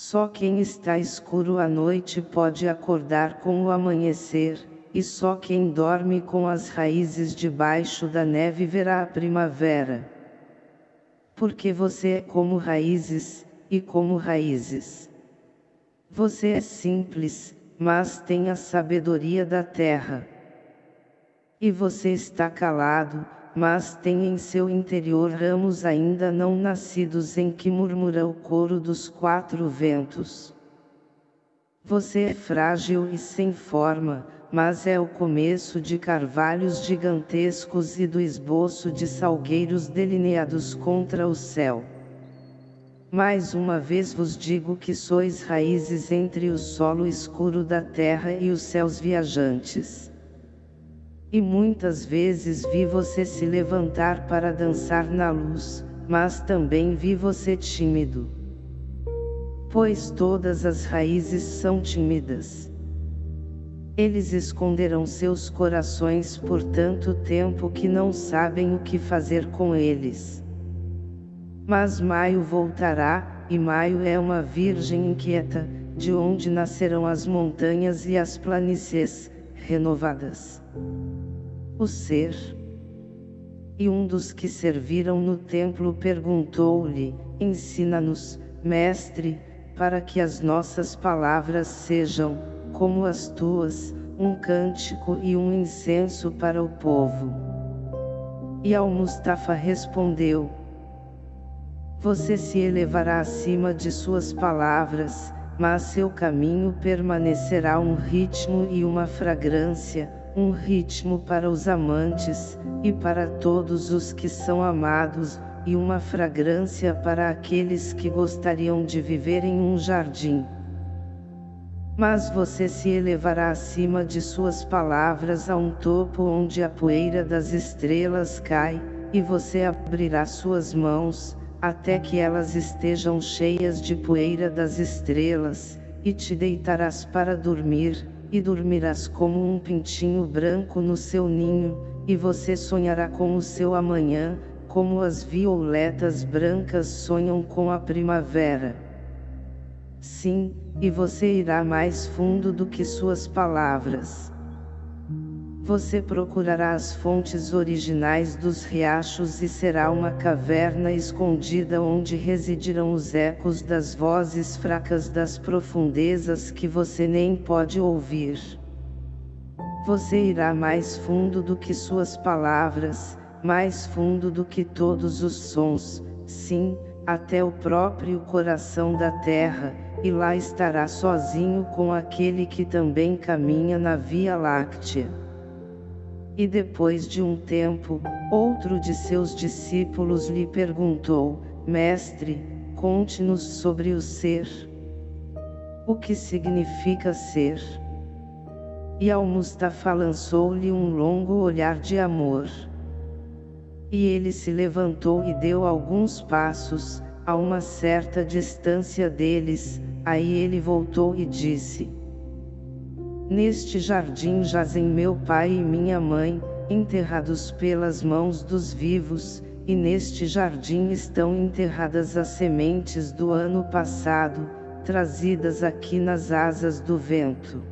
Só quem está escuro à noite pode acordar com o amanhecer, e só quem dorme com as raízes debaixo da neve verá a primavera. Porque você é como raízes, e como raízes. Você é simples, mas tem a sabedoria da terra. E você está calado, mas tem em seu interior ramos ainda não nascidos em que murmura o coro dos quatro ventos. Você é frágil e sem forma, mas é o começo de carvalhos gigantescos e do esboço de salgueiros delineados contra o céu. Mais uma vez vos digo que sois raízes entre o solo escuro da terra e os céus viajantes. E muitas vezes vi você se levantar para dançar na luz, mas também vi você tímido. Pois todas as raízes são tímidas. Eles esconderão seus corações por tanto tempo que não sabem o que fazer com eles. Mas maio voltará, e maio é uma virgem inquieta, de onde nascerão as montanhas e as planícies, renovadas. O ser. E um dos que serviram no templo perguntou-lhe, ensina-nos, mestre, para que as nossas palavras sejam, como as tuas, um cântico e um incenso para o povo. E Al-Mustafa respondeu, você se elevará acima de suas palavras, mas seu caminho permanecerá um ritmo e uma fragrância, um ritmo para os amantes, e para todos os que são amados, e uma fragrância para aqueles que gostariam de viver em um jardim. Mas você se elevará acima de suas palavras a um topo onde a poeira das estrelas cai, e você abrirá suas mãos, até que elas estejam cheias de poeira das estrelas, e te deitarás para dormir, e dormirás como um pintinho branco no seu ninho, e você sonhará com o seu amanhã, como as violetas brancas sonham com a primavera. Sim, e você irá mais fundo do que suas palavras. Você procurará as fontes originais dos riachos e será uma caverna escondida onde residirão os ecos das vozes fracas das profundezas que você nem pode ouvir. Você irá mais fundo do que suas palavras, mais fundo do que todos os sons, sim, até o próprio coração da terra, e lá estará sozinho com aquele que também caminha na Via Láctea. E depois de um tempo, outro de seus discípulos lhe perguntou, Mestre, conte-nos sobre o ser. O que significa ser? E Al-Mustafa lançou-lhe um longo olhar de amor. E ele se levantou e deu alguns passos, a uma certa distância deles, aí ele voltou e disse, Neste jardim jazem meu pai e minha mãe, enterrados pelas mãos dos vivos, e neste jardim estão enterradas as sementes do ano passado, trazidas aqui nas asas do vento.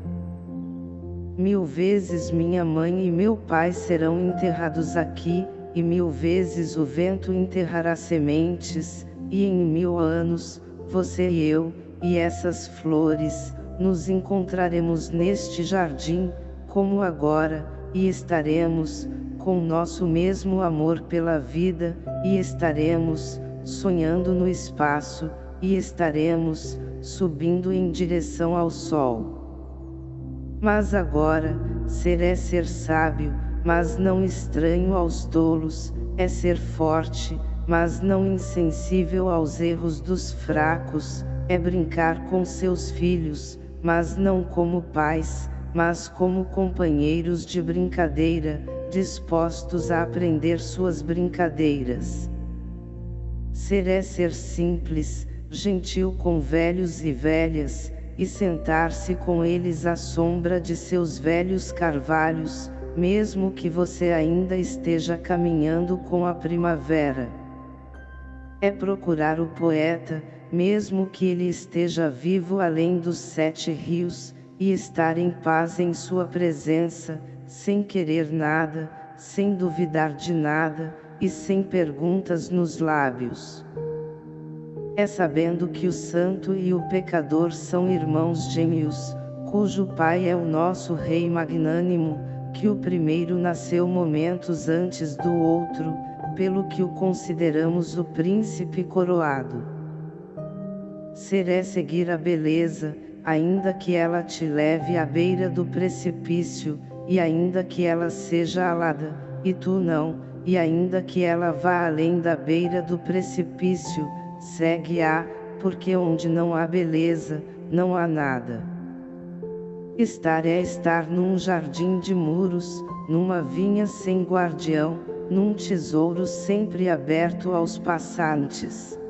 Mil vezes minha mãe e meu pai serão enterrados aqui, e mil vezes o vento enterrará sementes, e em mil anos, você e eu, e essas flores, nos encontraremos neste jardim, como agora, e estaremos, com nosso mesmo amor pela vida, e estaremos, sonhando no espaço, e estaremos, subindo em direção ao sol. Mas agora, ser é ser sábio, mas não estranho aos tolos, é ser forte, mas não insensível aos erros dos fracos, é brincar com seus filhos, mas não como pais, mas como companheiros de brincadeira, dispostos a aprender suas brincadeiras. Ser é ser simples, gentil com velhos e velhas, e sentar-se com eles à sombra de seus velhos carvalhos, mesmo que você ainda esteja caminhando com a primavera. É procurar o poeta, mesmo que ele esteja vivo além dos sete rios, e estar em paz em sua presença, sem querer nada, sem duvidar de nada, e sem perguntas nos lábios. É sabendo que o santo e o pecador são irmãos gêmeos, cujo pai é o nosso rei magnânimo, que o primeiro nasceu momentos antes do outro, pelo que o consideramos o príncipe coroado. Ser é seguir a beleza, ainda que ela te leve à beira do precipício, e ainda que ela seja alada, e tu não, e ainda que ela vá além da beira do precipício, segue-a, porque onde não há beleza, não há nada. Estar é estar num jardim de muros, numa vinha sem guardião, num tesouro sempre aberto aos passantes.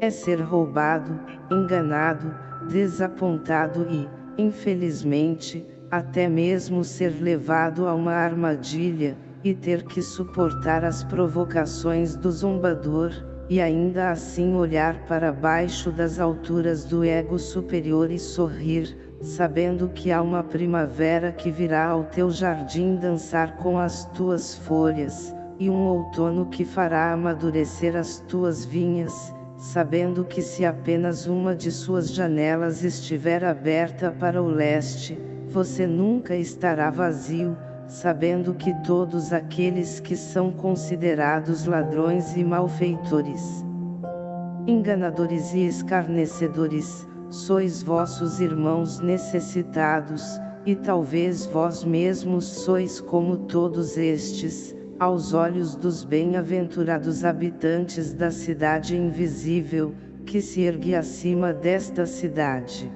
É ser roubado, enganado, desapontado e, infelizmente, até mesmo ser levado a uma armadilha, e ter que suportar as provocações do zombador, e ainda assim olhar para baixo das alturas do ego superior e sorrir, sabendo que há uma primavera que virá ao teu jardim dançar com as tuas folhas, e um outono que fará amadurecer as tuas vinhas, sabendo que se apenas uma de suas janelas estiver aberta para o leste, você nunca estará vazio, sabendo que todos aqueles que são considerados ladrões e malfeitores, enganadores e escarnecedores, sois vossos irmãos necessitados, e talvez vós mesmos sois como todos estes, aos olhos dos bem-aventurados habitantes da cidade invisível, que se ergue acima desta cidade.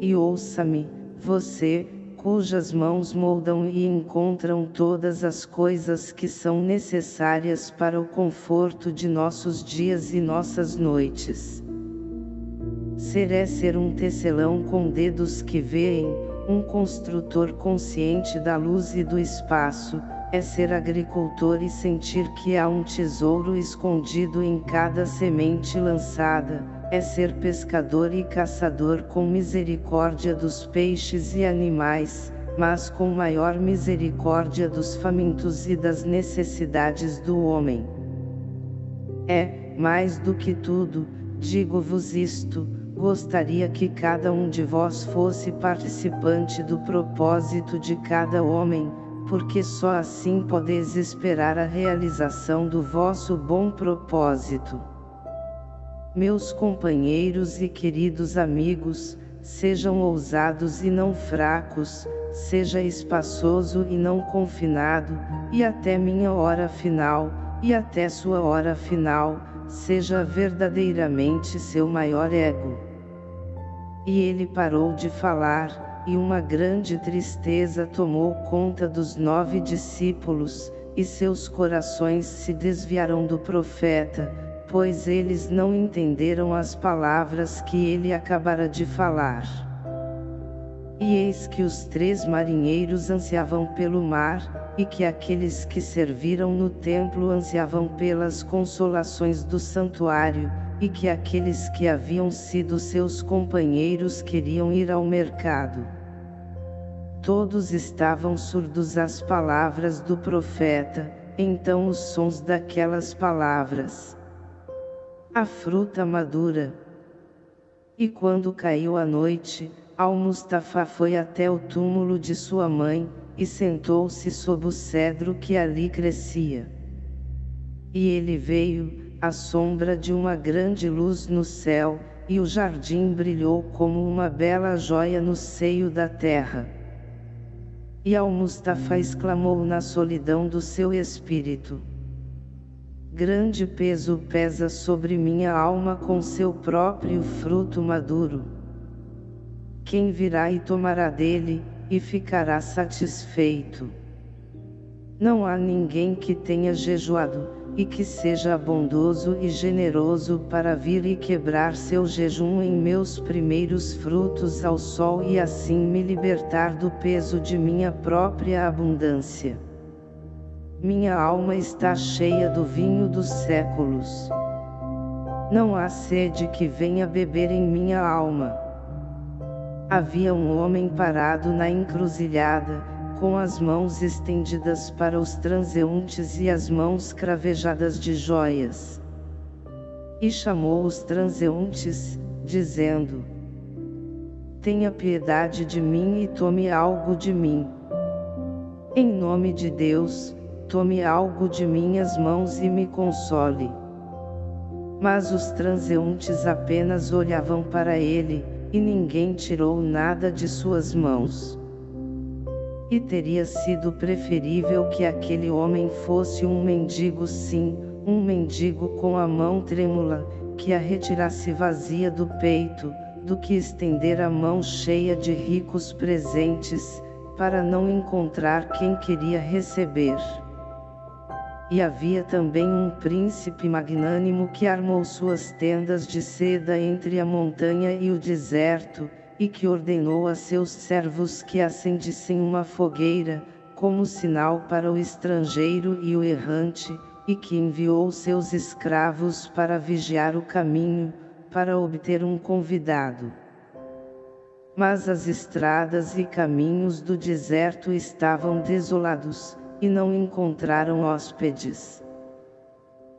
E ouça-me, você, cujas mãos moldam e encontram todas as coisas que são necessárias para o conforto de nossos dias e nossas noites. Ser é ser um tecelão com dedos que veem, um construtor consciente da luz e do espaço, é ser agricultor e sentir que há um tesouro escondido em cada semente lançada, é ser pescador e caçador com misericórdia dos peixes e animais, mas com maior misericórdia dos famintos e das necessidades do homem. É, mais do que tudo, digo-vos isto, gostaria que cada um de vós fosse participante do propósito de cada homem, porque só assim podeis esperar a realização do vosso bom propósito. Meus companheiros e queridos amigos, sejam ousados e não fracos, seja espaçoso e não confinado, e até minha hora final, e até sua hora final, seja verdadeiramente seu maior ego. E ele parou de falar, e uma grande tristeza tomou conta dos nove discípulos, e seus corações se desviaram do profeta, pois eles não entenderam as palavras que ele acabara de falar. E eis que os três marinheiros ansiavam pelo mar, e que aqueles que serviram no templo ansiavam pelas consolações do santuário, e que aqueles que haviam sido seus companheiros queriam ir ao mercado. Todos estavam surdos às palavras do profeta, então os sons daquelas palavras. A fruta madura. E quando caiu a noite, Al-Mustafa foi até o túmulo de sua mãe, e sentou-se sob o cedro que ali crescia. E ele veio, à sombra de uma grande luz no céu, e o jardim brilhou como uma bela joia no seio da terra. E Al-Mustafa exclamou na solidão do seu espírito. Grande peso pesa sobre minha alma com seu próprio fruto maduro. Quem virá e tomará dele, e ficará satisfeito. Não há ninguém que tenha jejuado, e que seja bondoso e generoso para vir e quebrar seu jejum em meus primeiros frutos ao sol e assim me libertar do peso de minha própria abundância. Minha alma está cheia do vinho dos séculos. Não há sede que venha beber em minha alma. Havia um homem parado na encruzilhada, com as mãos estendidas para os transeuntes e as mãos cravejadas de joias. E chamou os transeuntes, dizendo, Tenha piedade de mim e tome algo de mim. Em nome de Deus, tome algo de minhas mãos e me console. Mas os transeuntes apenas olhavam para ele, e ninguém tirou nada de suas mãos. E teria sido preferível que aquele homem fosse um mendigo sim, um mendigo com a mão trêmula, que a retirasse vazia do peito, do que estender a mão cheia de ricos presentes, para não encontrar quem queria receber. E havia também um príncipe magnânimo que armou suas tendas de seda entre a montanha e o deserto, e que ordenou a seus servos que acendissem uma fogueira, como sinal para o estrangeiro e o errante, e que enviou seus escravos para vigiar o caminho, para obter um convidado. Mas as estradas e caminhos do deserto estavam desolados, e não encontraram hóspedes.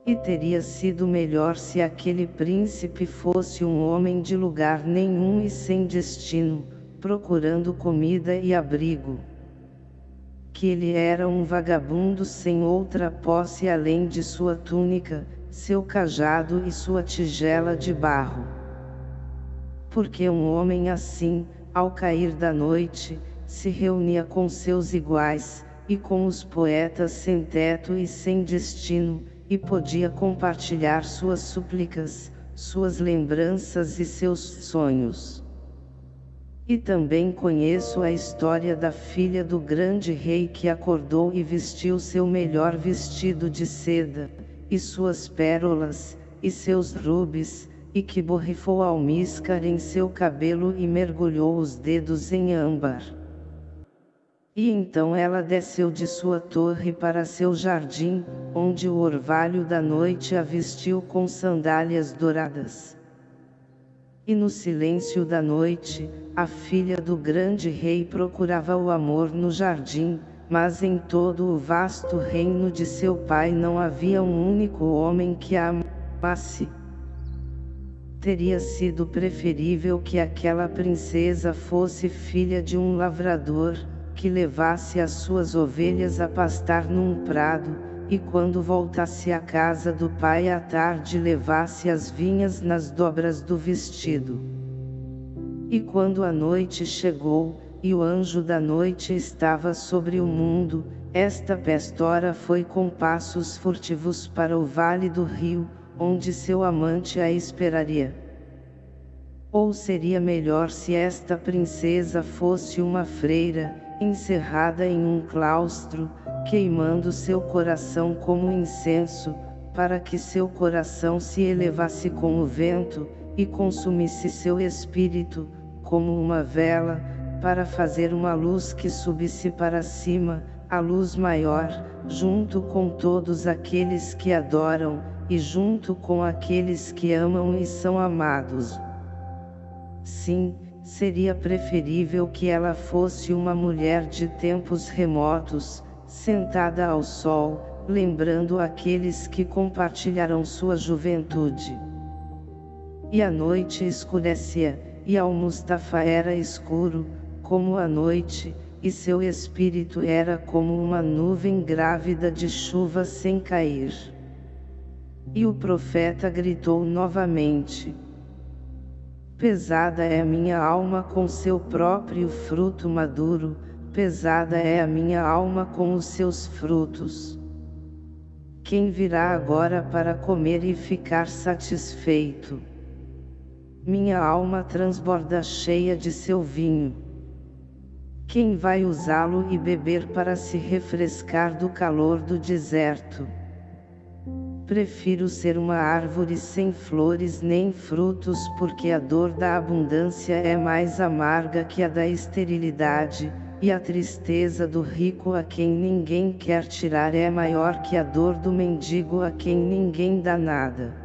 E teria sido melhor se aquele príncipe fosse um homem de lugar nenhum e sem destino, procurando comida e abrigo. Que ele era um vagabundo sem outra posse além de sua túnica, seu cajado e sua tigela de barro. Porque um homem assim, ao cair da noite, se reunia com seus iguais, e com os poetas sem teto e sem destino, e podia compartilhar suas súplicas, suas lembranças e seus sonhos. E também conheço a história da filha do grande rei que acordou e vestiu seu melhor vestido de seda, e suas pérolas, e seus rubis, e que borrifou almíscar em seu cabelo e mergulhou os dedos em âmbar. E então ela desceu de sua torre para seu jardim, onde o orvalho da noite a vestiu com sandálias douradas. E no silêncio da noite, a filha do grande rei procurava o amor no jardim, mas em todo o vasto reino de seu pai não havia um único homem que a amasse. Teria sido preferível que aquela princesa fosse filha de um lavrador, que levasse as suas ovelhas a pastar num prado, e quando voltasse à casa do pai à tarde levasse as vinhas nas dobras do vestido. E quando a noite chegou, e o anjo da noite estava sobre o mundo, esta pestora foi com passos furtivos para o vale do rio, onde seu amante a esperaria. Ou seria melhor se esta princesa fosse uma freira, encerrada em um claustro, queimando seu coração como incenso, para que seu coração se elevasse com o vento, e consumisse seu espírito, como uma vela, para fazer uma luz que subisse para cima, a luz maior, junto com todos aqueles que adoram, e junto com aqueles que amam e são amados. Sim, seria preferível que ela fosse uma mulher de tempos remotos, sentada ao sol, lembrando aqueles que compartilharam sua juventude. E a noite escurecia, e ao Mustafa era escuro, como a noite, e seu espírito era como uma nuvem grávida de chuva sem cair. E o profeta gritou novamente, Pesada é a minha alma com seu próprio fruto maduro, pesada é a minha alma com os seus frutos. Quem virá agora para comer e ficar satisfeito? Minha alma transborda cheia de seu vinho. Quem vai usá-lo e beber para se refrescar do calor do deserto? Prefiro ser uma árvore sem flores nem frutos porque a dor da abundância é mais amarga que a da esterilidade, e a tristeza do rico a quem ninguém quer tirar é maior que a dor do mendigo a quem ninguém dá nada.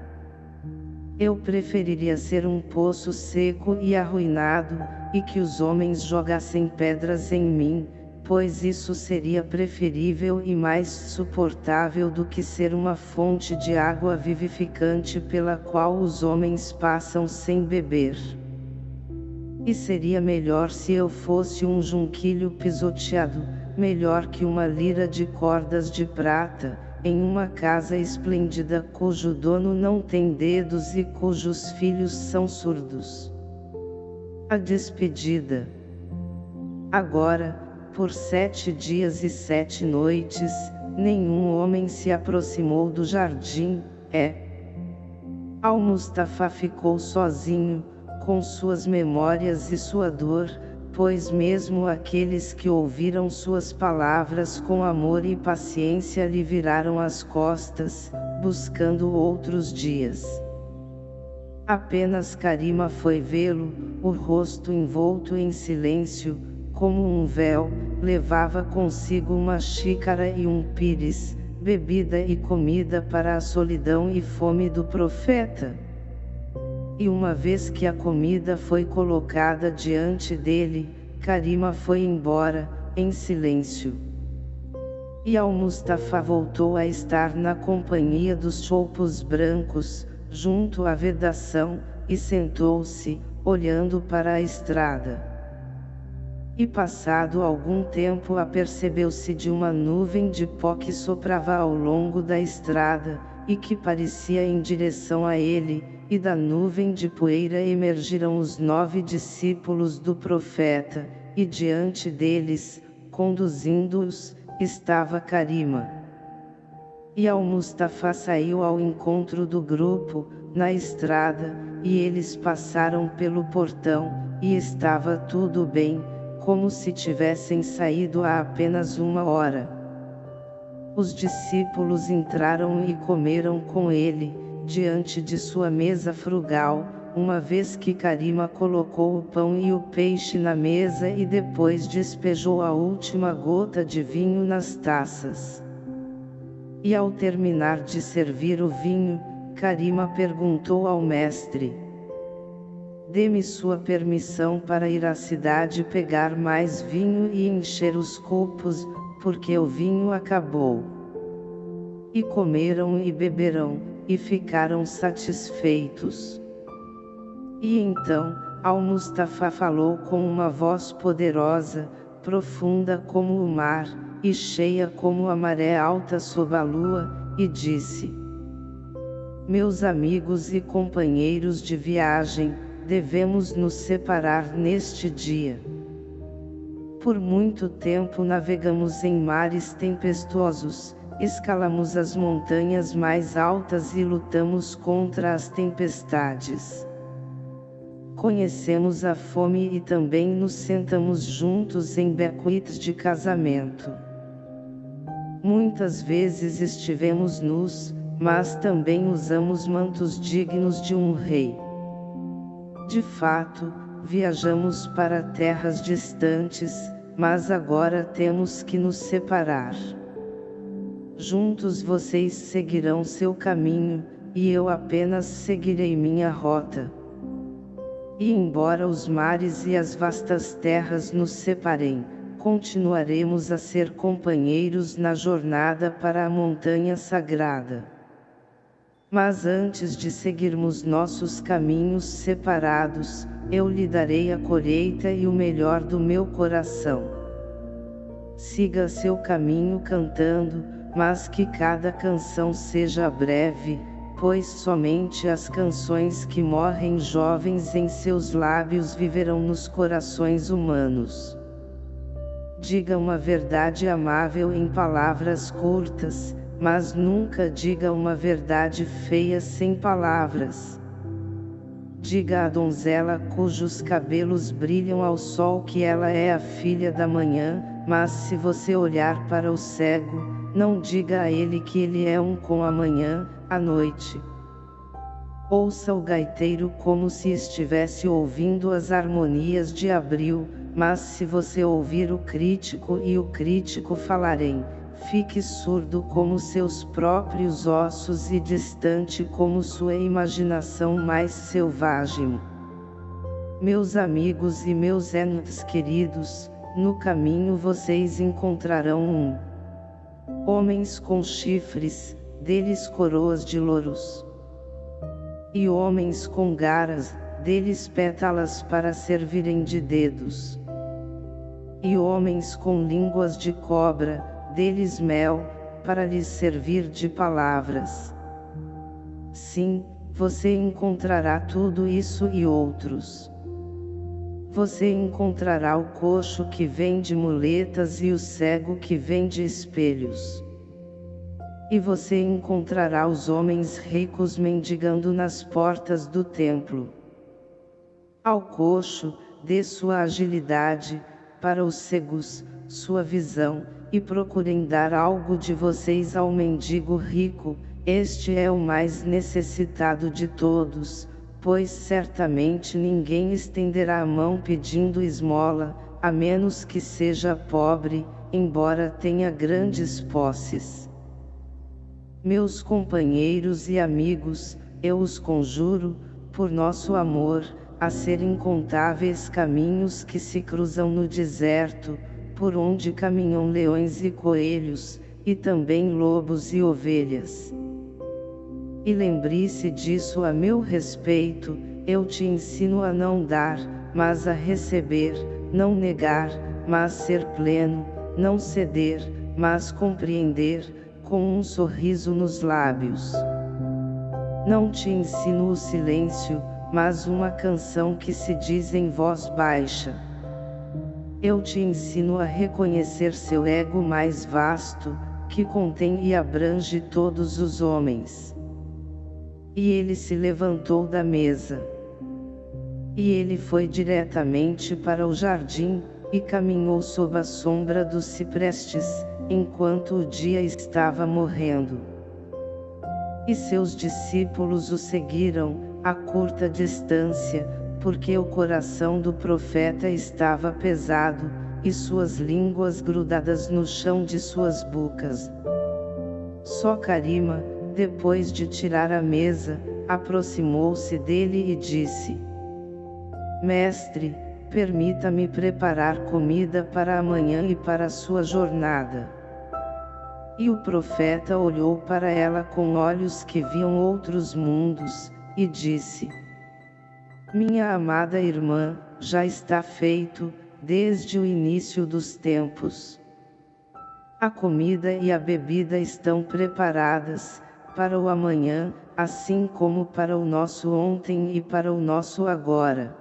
Eu preferiria ser um poço seco e arruinado, e que os homens jogassem pedras em mim, pois isso seria preferível e mais suportável do que ser uma fonte de água vivificante pela qual os homens passam sem beber. E seria melhor se eu fosse um junquilho pisoteado, melhor que uma lira de cordas de prata, em uma casa esplêndida cujo dono não tem dedos e cujos filhos são surdos. A despedida. Agora, por sete dias e sete noites, nenhum homem se aproximou do jardim, é. Al-Mustafa ficou sozinho, com suas memórias e sua dor, pois mesmo aqueles que ouviram suas palavras com amor e paciência lhe viraram as costas, buscando outros dias. Apenas Karima foi vê-lo, o rosto envolto em silêncio, como um véu, levava consigo uma xícara e um pires, bebida e comida para a solidão e fome do profeta. E uma vez que a comida foi colocada diante dele, Karima foi embora, em silêncio. E Al-Mustafa voltou a estar na companhia dos choupos brancos, junto à vedação, e sentou-se, olhando para a estrada. E passado algum tempo apercebeu-se de uma nuvem de pó que soprava ao longo da estrada, e que parecia em direção a ele, e da nuvem de poeira emergiram os nove discípulos do profeta, e diante deles, conduzindo-os, estava Karima. E Al-Mustafa saiu ao encontro do grupo, na estrada, e eles passaram pelo portão, e estava tudo bem, como se tivessem saído há apenas uma hora. Os discípulos entraram e comeram com ele, diante de sua mesa frugal, uma vez que Karima colocou o pão e o peixe na mesa e depois despejou a última gota de vinho nas taças. E ao terminar de servir o vinho, Karima perguntou ao mestre, Dê-me sua permissão para ir à cidade pegar mais vinho e encher os copos, porque o vinho acabou. E comeram e beberam, e ficaram satisfeitos. E então, Al-Mustafa falou com uma voz poderosa, profunda como o mar, e cheia como a maré alta sob a lua, e disse, Meus amigos e companheiros de viagem, devemos nos separar neste dia. Por muito tempo navegamos em mares tempestuosos, escalamos as montanhas mais altas e lutamos contra as tempestades. Conhecemos a fome e também nos sentamos juntos em bequites de casamento. Muitas vezes estivemos nus, mas também usamos mantos dignos de um rei. De fato, viajamos para terras distantes, mas agora temos que nos separar. Juntos vocês seguirão seu caminho, e eu apenas seguirei minha rota. E embora os mares e as vastas terras nos separem, continuaremos a ser companheiros na jornada para a montanha sagrada. Mas antes de seguirmos nossos caminhos separados, eu lhe darei a colheita e o melhor do meu coração. Siga seu caminho cantando, mas que cada canção seja breve, pois somente as canções que morrem jovens em seus lábios viverão nos corações humanos. Diga uma verdade amável em palavras curtas, mas nunca diga uma verdade feia sem palavras. Diga à donzela cujos cabelos brilham ao sol que ela é a filha da manhã, mas se você olhar para o cego, não diga a ele que ele é um com a manhã, a noite. Ouça o gaiteiro como se estivesse ouvindo as harmonias de abril, mas se você ouvir o crítico e o crítico falarem, fique surdo como seus próprios ossos e distante como sua imaginação mais selvagem. Meus amigos e meus entes queridos, no caminho vocês encontrarão um homens com chifres, deles coroas de louros. E homens com garas, deles pétalas para servirem de dedos. E homens com línguas de cobra, deles mel, para lhes servir de palavras. Sim, você encontrará tudo isso e outros. Você encontrará o coxo que vende muletas e o cego que vende espelhos. E você encontrará os homens ricos mendigando nas portas do templo. Ao coxo, dê sua agilidade, para os cegos, sua visão, e procurem dar algo de vocês ao mendigo rico, este é o mais necessitado de todos, pois certamente ninguém estenderá a mão pedindo esmola, a menos que seja pobre, embora tenha grandes posses. Meus companheiros e amigos, eu os conjuro, por nosso amor, a ser incontáveis caminhos que se cruzam no deserto, por onde caminham leões e coelhos, e também lobos e ovelhas. E lembre-se disso a meu respeito, eu te ensino a não dar, mas a receber, não negar, mas ser pleno, não ceder, mas compreender, com um sorriso nos lábios. Não te ensino o silêncio, mas uma canção que se diz em voz baixa. Eu te ensino a reconhecer seu ego mais vasto, que contém e abrange todos os homens. E ele se levantou da mesa. E ele foi diretamente para o jardim, e caminhou sob a sombra dos ciprestes, enquanto o dia estava morrendo. E seus discípulos o seguiram, a curta distância, porque o coração do profeta estava pesado, e suas línguas grudadas no chão de suas bocas. Só Karima, depois de tirar a mesa, aproximou-se dele e disse: Mestre, permita-me preparar comida para amanhã e para sua jornada. E o profeta olhou para ela com olhos que viam outros mundos, e disse: Minha amada irmã, já está feito, desde o início dos tempos. A comida e a bebida estão preparadas, para o amanhã, assim como para o nosso ontem e para o nosso agora.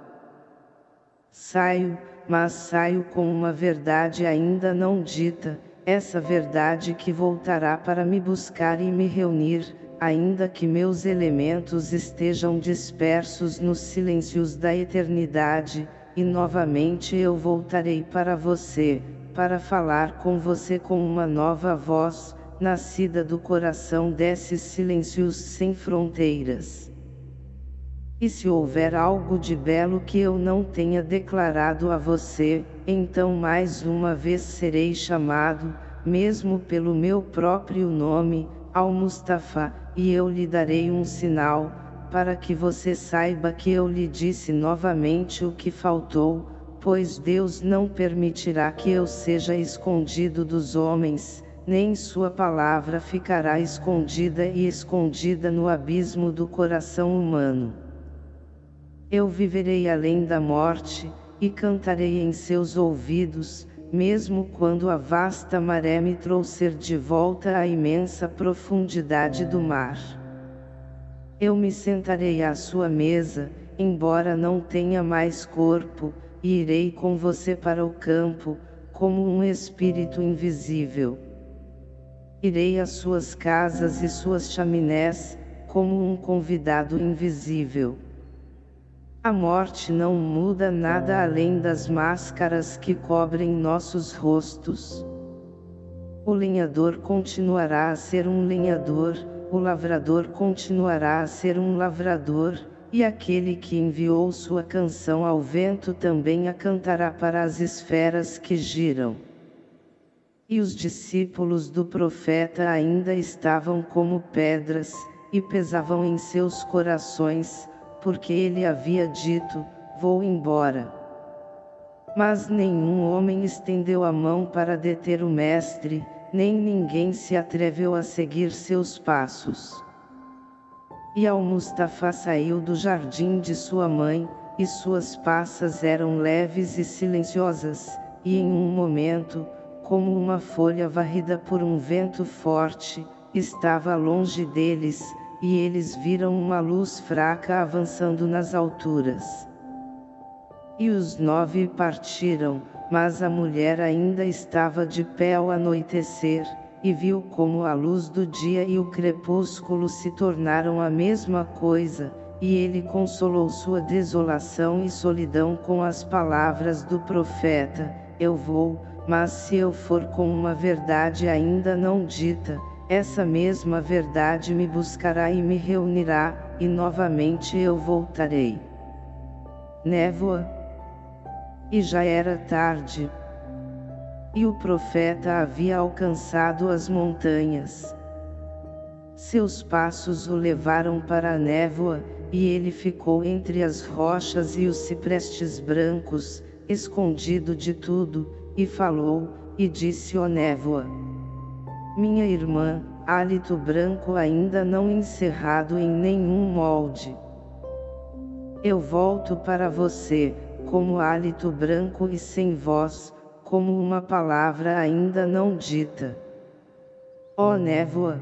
Saio, mas saio com uma verdade ainda não dita, essa verdade que voltará para me buscar e me reunir, ainda que meus elementos estejam dispersos nos silêncios da eternidade, e novamente eu voltarei para você, para falar com você com uma nova voz, nascida do coração desses silêncios sem fronteiras. E se houver algo de belo que eu não tenha declarado a você, então mais uma vez serei chamado, mesmo pelo meu próprio nome, ao Mustafa, e eu lhe darei um sinal, para que você saiba que eu lhe disse novamente o que faltou, pois Deus não permitirá que eu seja escondido dos homens, nem sua palavra ficará escondida e escondida no abismo do coração humano. Eu viverei além da morte, e cantarei em seus ouvidos, mesmo quando a vasta maré me trouxer de volta à imensa profundidade do mar. Eu me sentarei à sua mesa, embora não tenha mais corpo, e irei com você para o campo, como um espírito invisível. Irei às suas casas e suas chaminés, como um convidado invisível. A morte não muda nada além das máscaras que cobrem nossos rostos. O lenhador continuará a ser um lenhador, o lavrador continuará a ser um lavrador, e aquele que enviou sua canção ao vento também a cantará para as esferas que giram. E os discípulos do profeta ainda estavam como pedras, e pesavam em seus corações, porque ele havia dito, vou embora. Mas nenhum homem estendeu a mão para deter o mestre, nem ninguém se atreveu a seguir seus passos. E Al-Mustafa saiu do jardim de sua mãe, e suas passas eram leves e silenciosas, e em um momento, como uma folha varrida por um vento forte, estava longe deles, e eles viram uma luz fraca avançando nas alturas. E os nove partiram, mas a mulher ainda estava de pé ao anoitecer, e viu como a luz do dia e o crepúsculo se tornaram a mesma coisa, e ele consolou sua desolação e solidão com as palavras do profeta, eu vou, mas se eu for com uma verdade ainda não dita, essa mesma verdade me buscará e me reunirá, e novamente eu voltarei. Névoa. E já era tarde. E o profeta havia alcançado as montanhas. Seus passos o levaram para a névoa, e ele ficou entre as rochas e os ciprestes brancos, escondido de tudo, e falou, e disse ó névoa. Minha irmã, hálito branco ainda não encerrado em nenhum molde. Eu volto para você, como hálito branco e sem voz, como uma palavra ainda não dita. Ó névoa!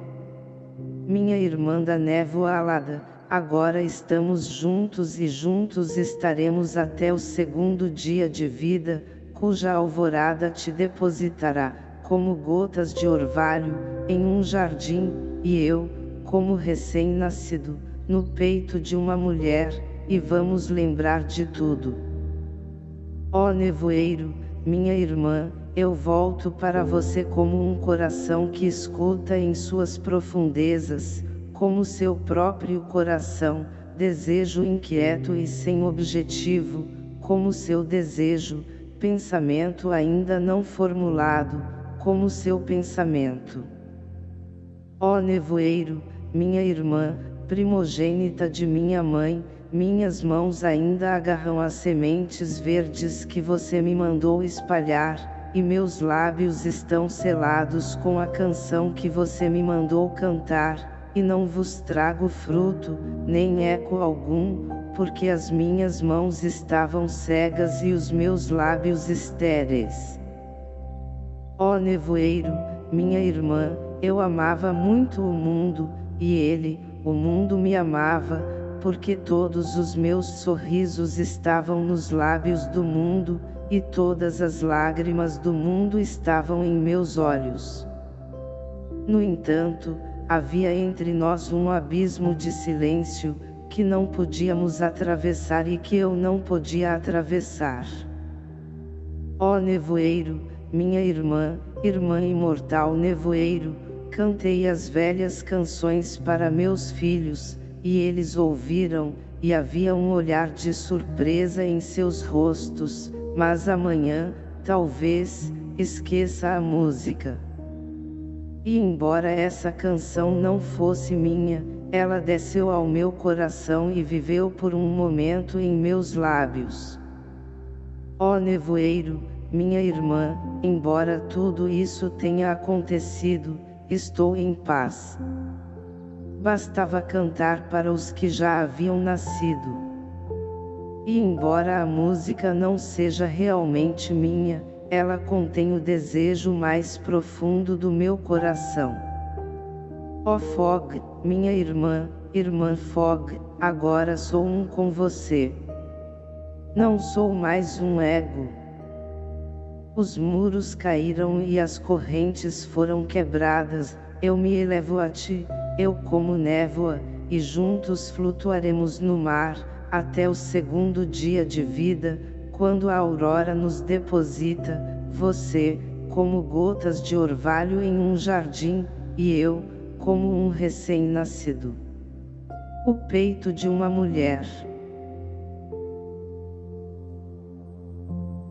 Minha irmã da névoa alada, agora estamos juntos e juntos estaremos até o segundo dia de vida, cuja alvorada te depositará, como gotas de orvalho, em um jardim, e eu, como recém-nascido, no peito de uma mulher, e vamos lembrar de tudo. Ó nevoeiro, minha irmã, eu volto para você como um coração que escuta em suas profundezas, como seu próprio coração, desejo inquieto e sem objetivo, como seu desejo, pensamento ainda não formulado, como seu pensamento. Ó nevoeiro, minha irmã, primogênita de minha mãe, minhas mãos ainda agarram as sementes verdes que você me mandou espalhar, e meus lábios estão selados com a canção que você me mandou cantar, e não vos trago fruto, nem eco algum, porque as minhas mãos estavam cegas e os meus lábios estéreis. Ó nevoeiro, minha irmã, eu amava muito o mundo, e ele, o mundo me amava, porque todos os meus sorrisos estavam nos lábios do mundo, e todas as lágrimas do mundo estavam em meus olhos. No entanto, havia entre nós um abismo de silêncio, que não podíamos atravessar e que eu não podia atravessar. Ó nevoeiro, minha irmã, irmã imortal nevoeiro, cantei as velhas canções para meus filhos, e eles ouviram, e havia um olhar de surpresa em seus rostos, mas amanhã, talvez, esqueça a música. E embora essa canção não fosse minha, ela desceu ao meu coração e viveu por um momento em meus lábios. Ó nevoeiro, minha irmã, embora tudo isso tenha acontecido, estou em paz. Bastava cantar para os que já haviam nascido. E embora a música não seja realmente minha, ela contém o desejo mais profundo do meu coração. Ó oh Fog, minha irmã, irmã Fog, agora sou um com você. Não sou mais um ego. Os muros caíram e as correntes foram quebradas, eu me elevo a ti, eu como névoa, e juntos flutuaremos no mar, até o segundo dia de vida, quando a aurora nos deposita, você, como gotas de orvalho em um jardim, e eu, como um recém-nascido. O peito de uma mulher.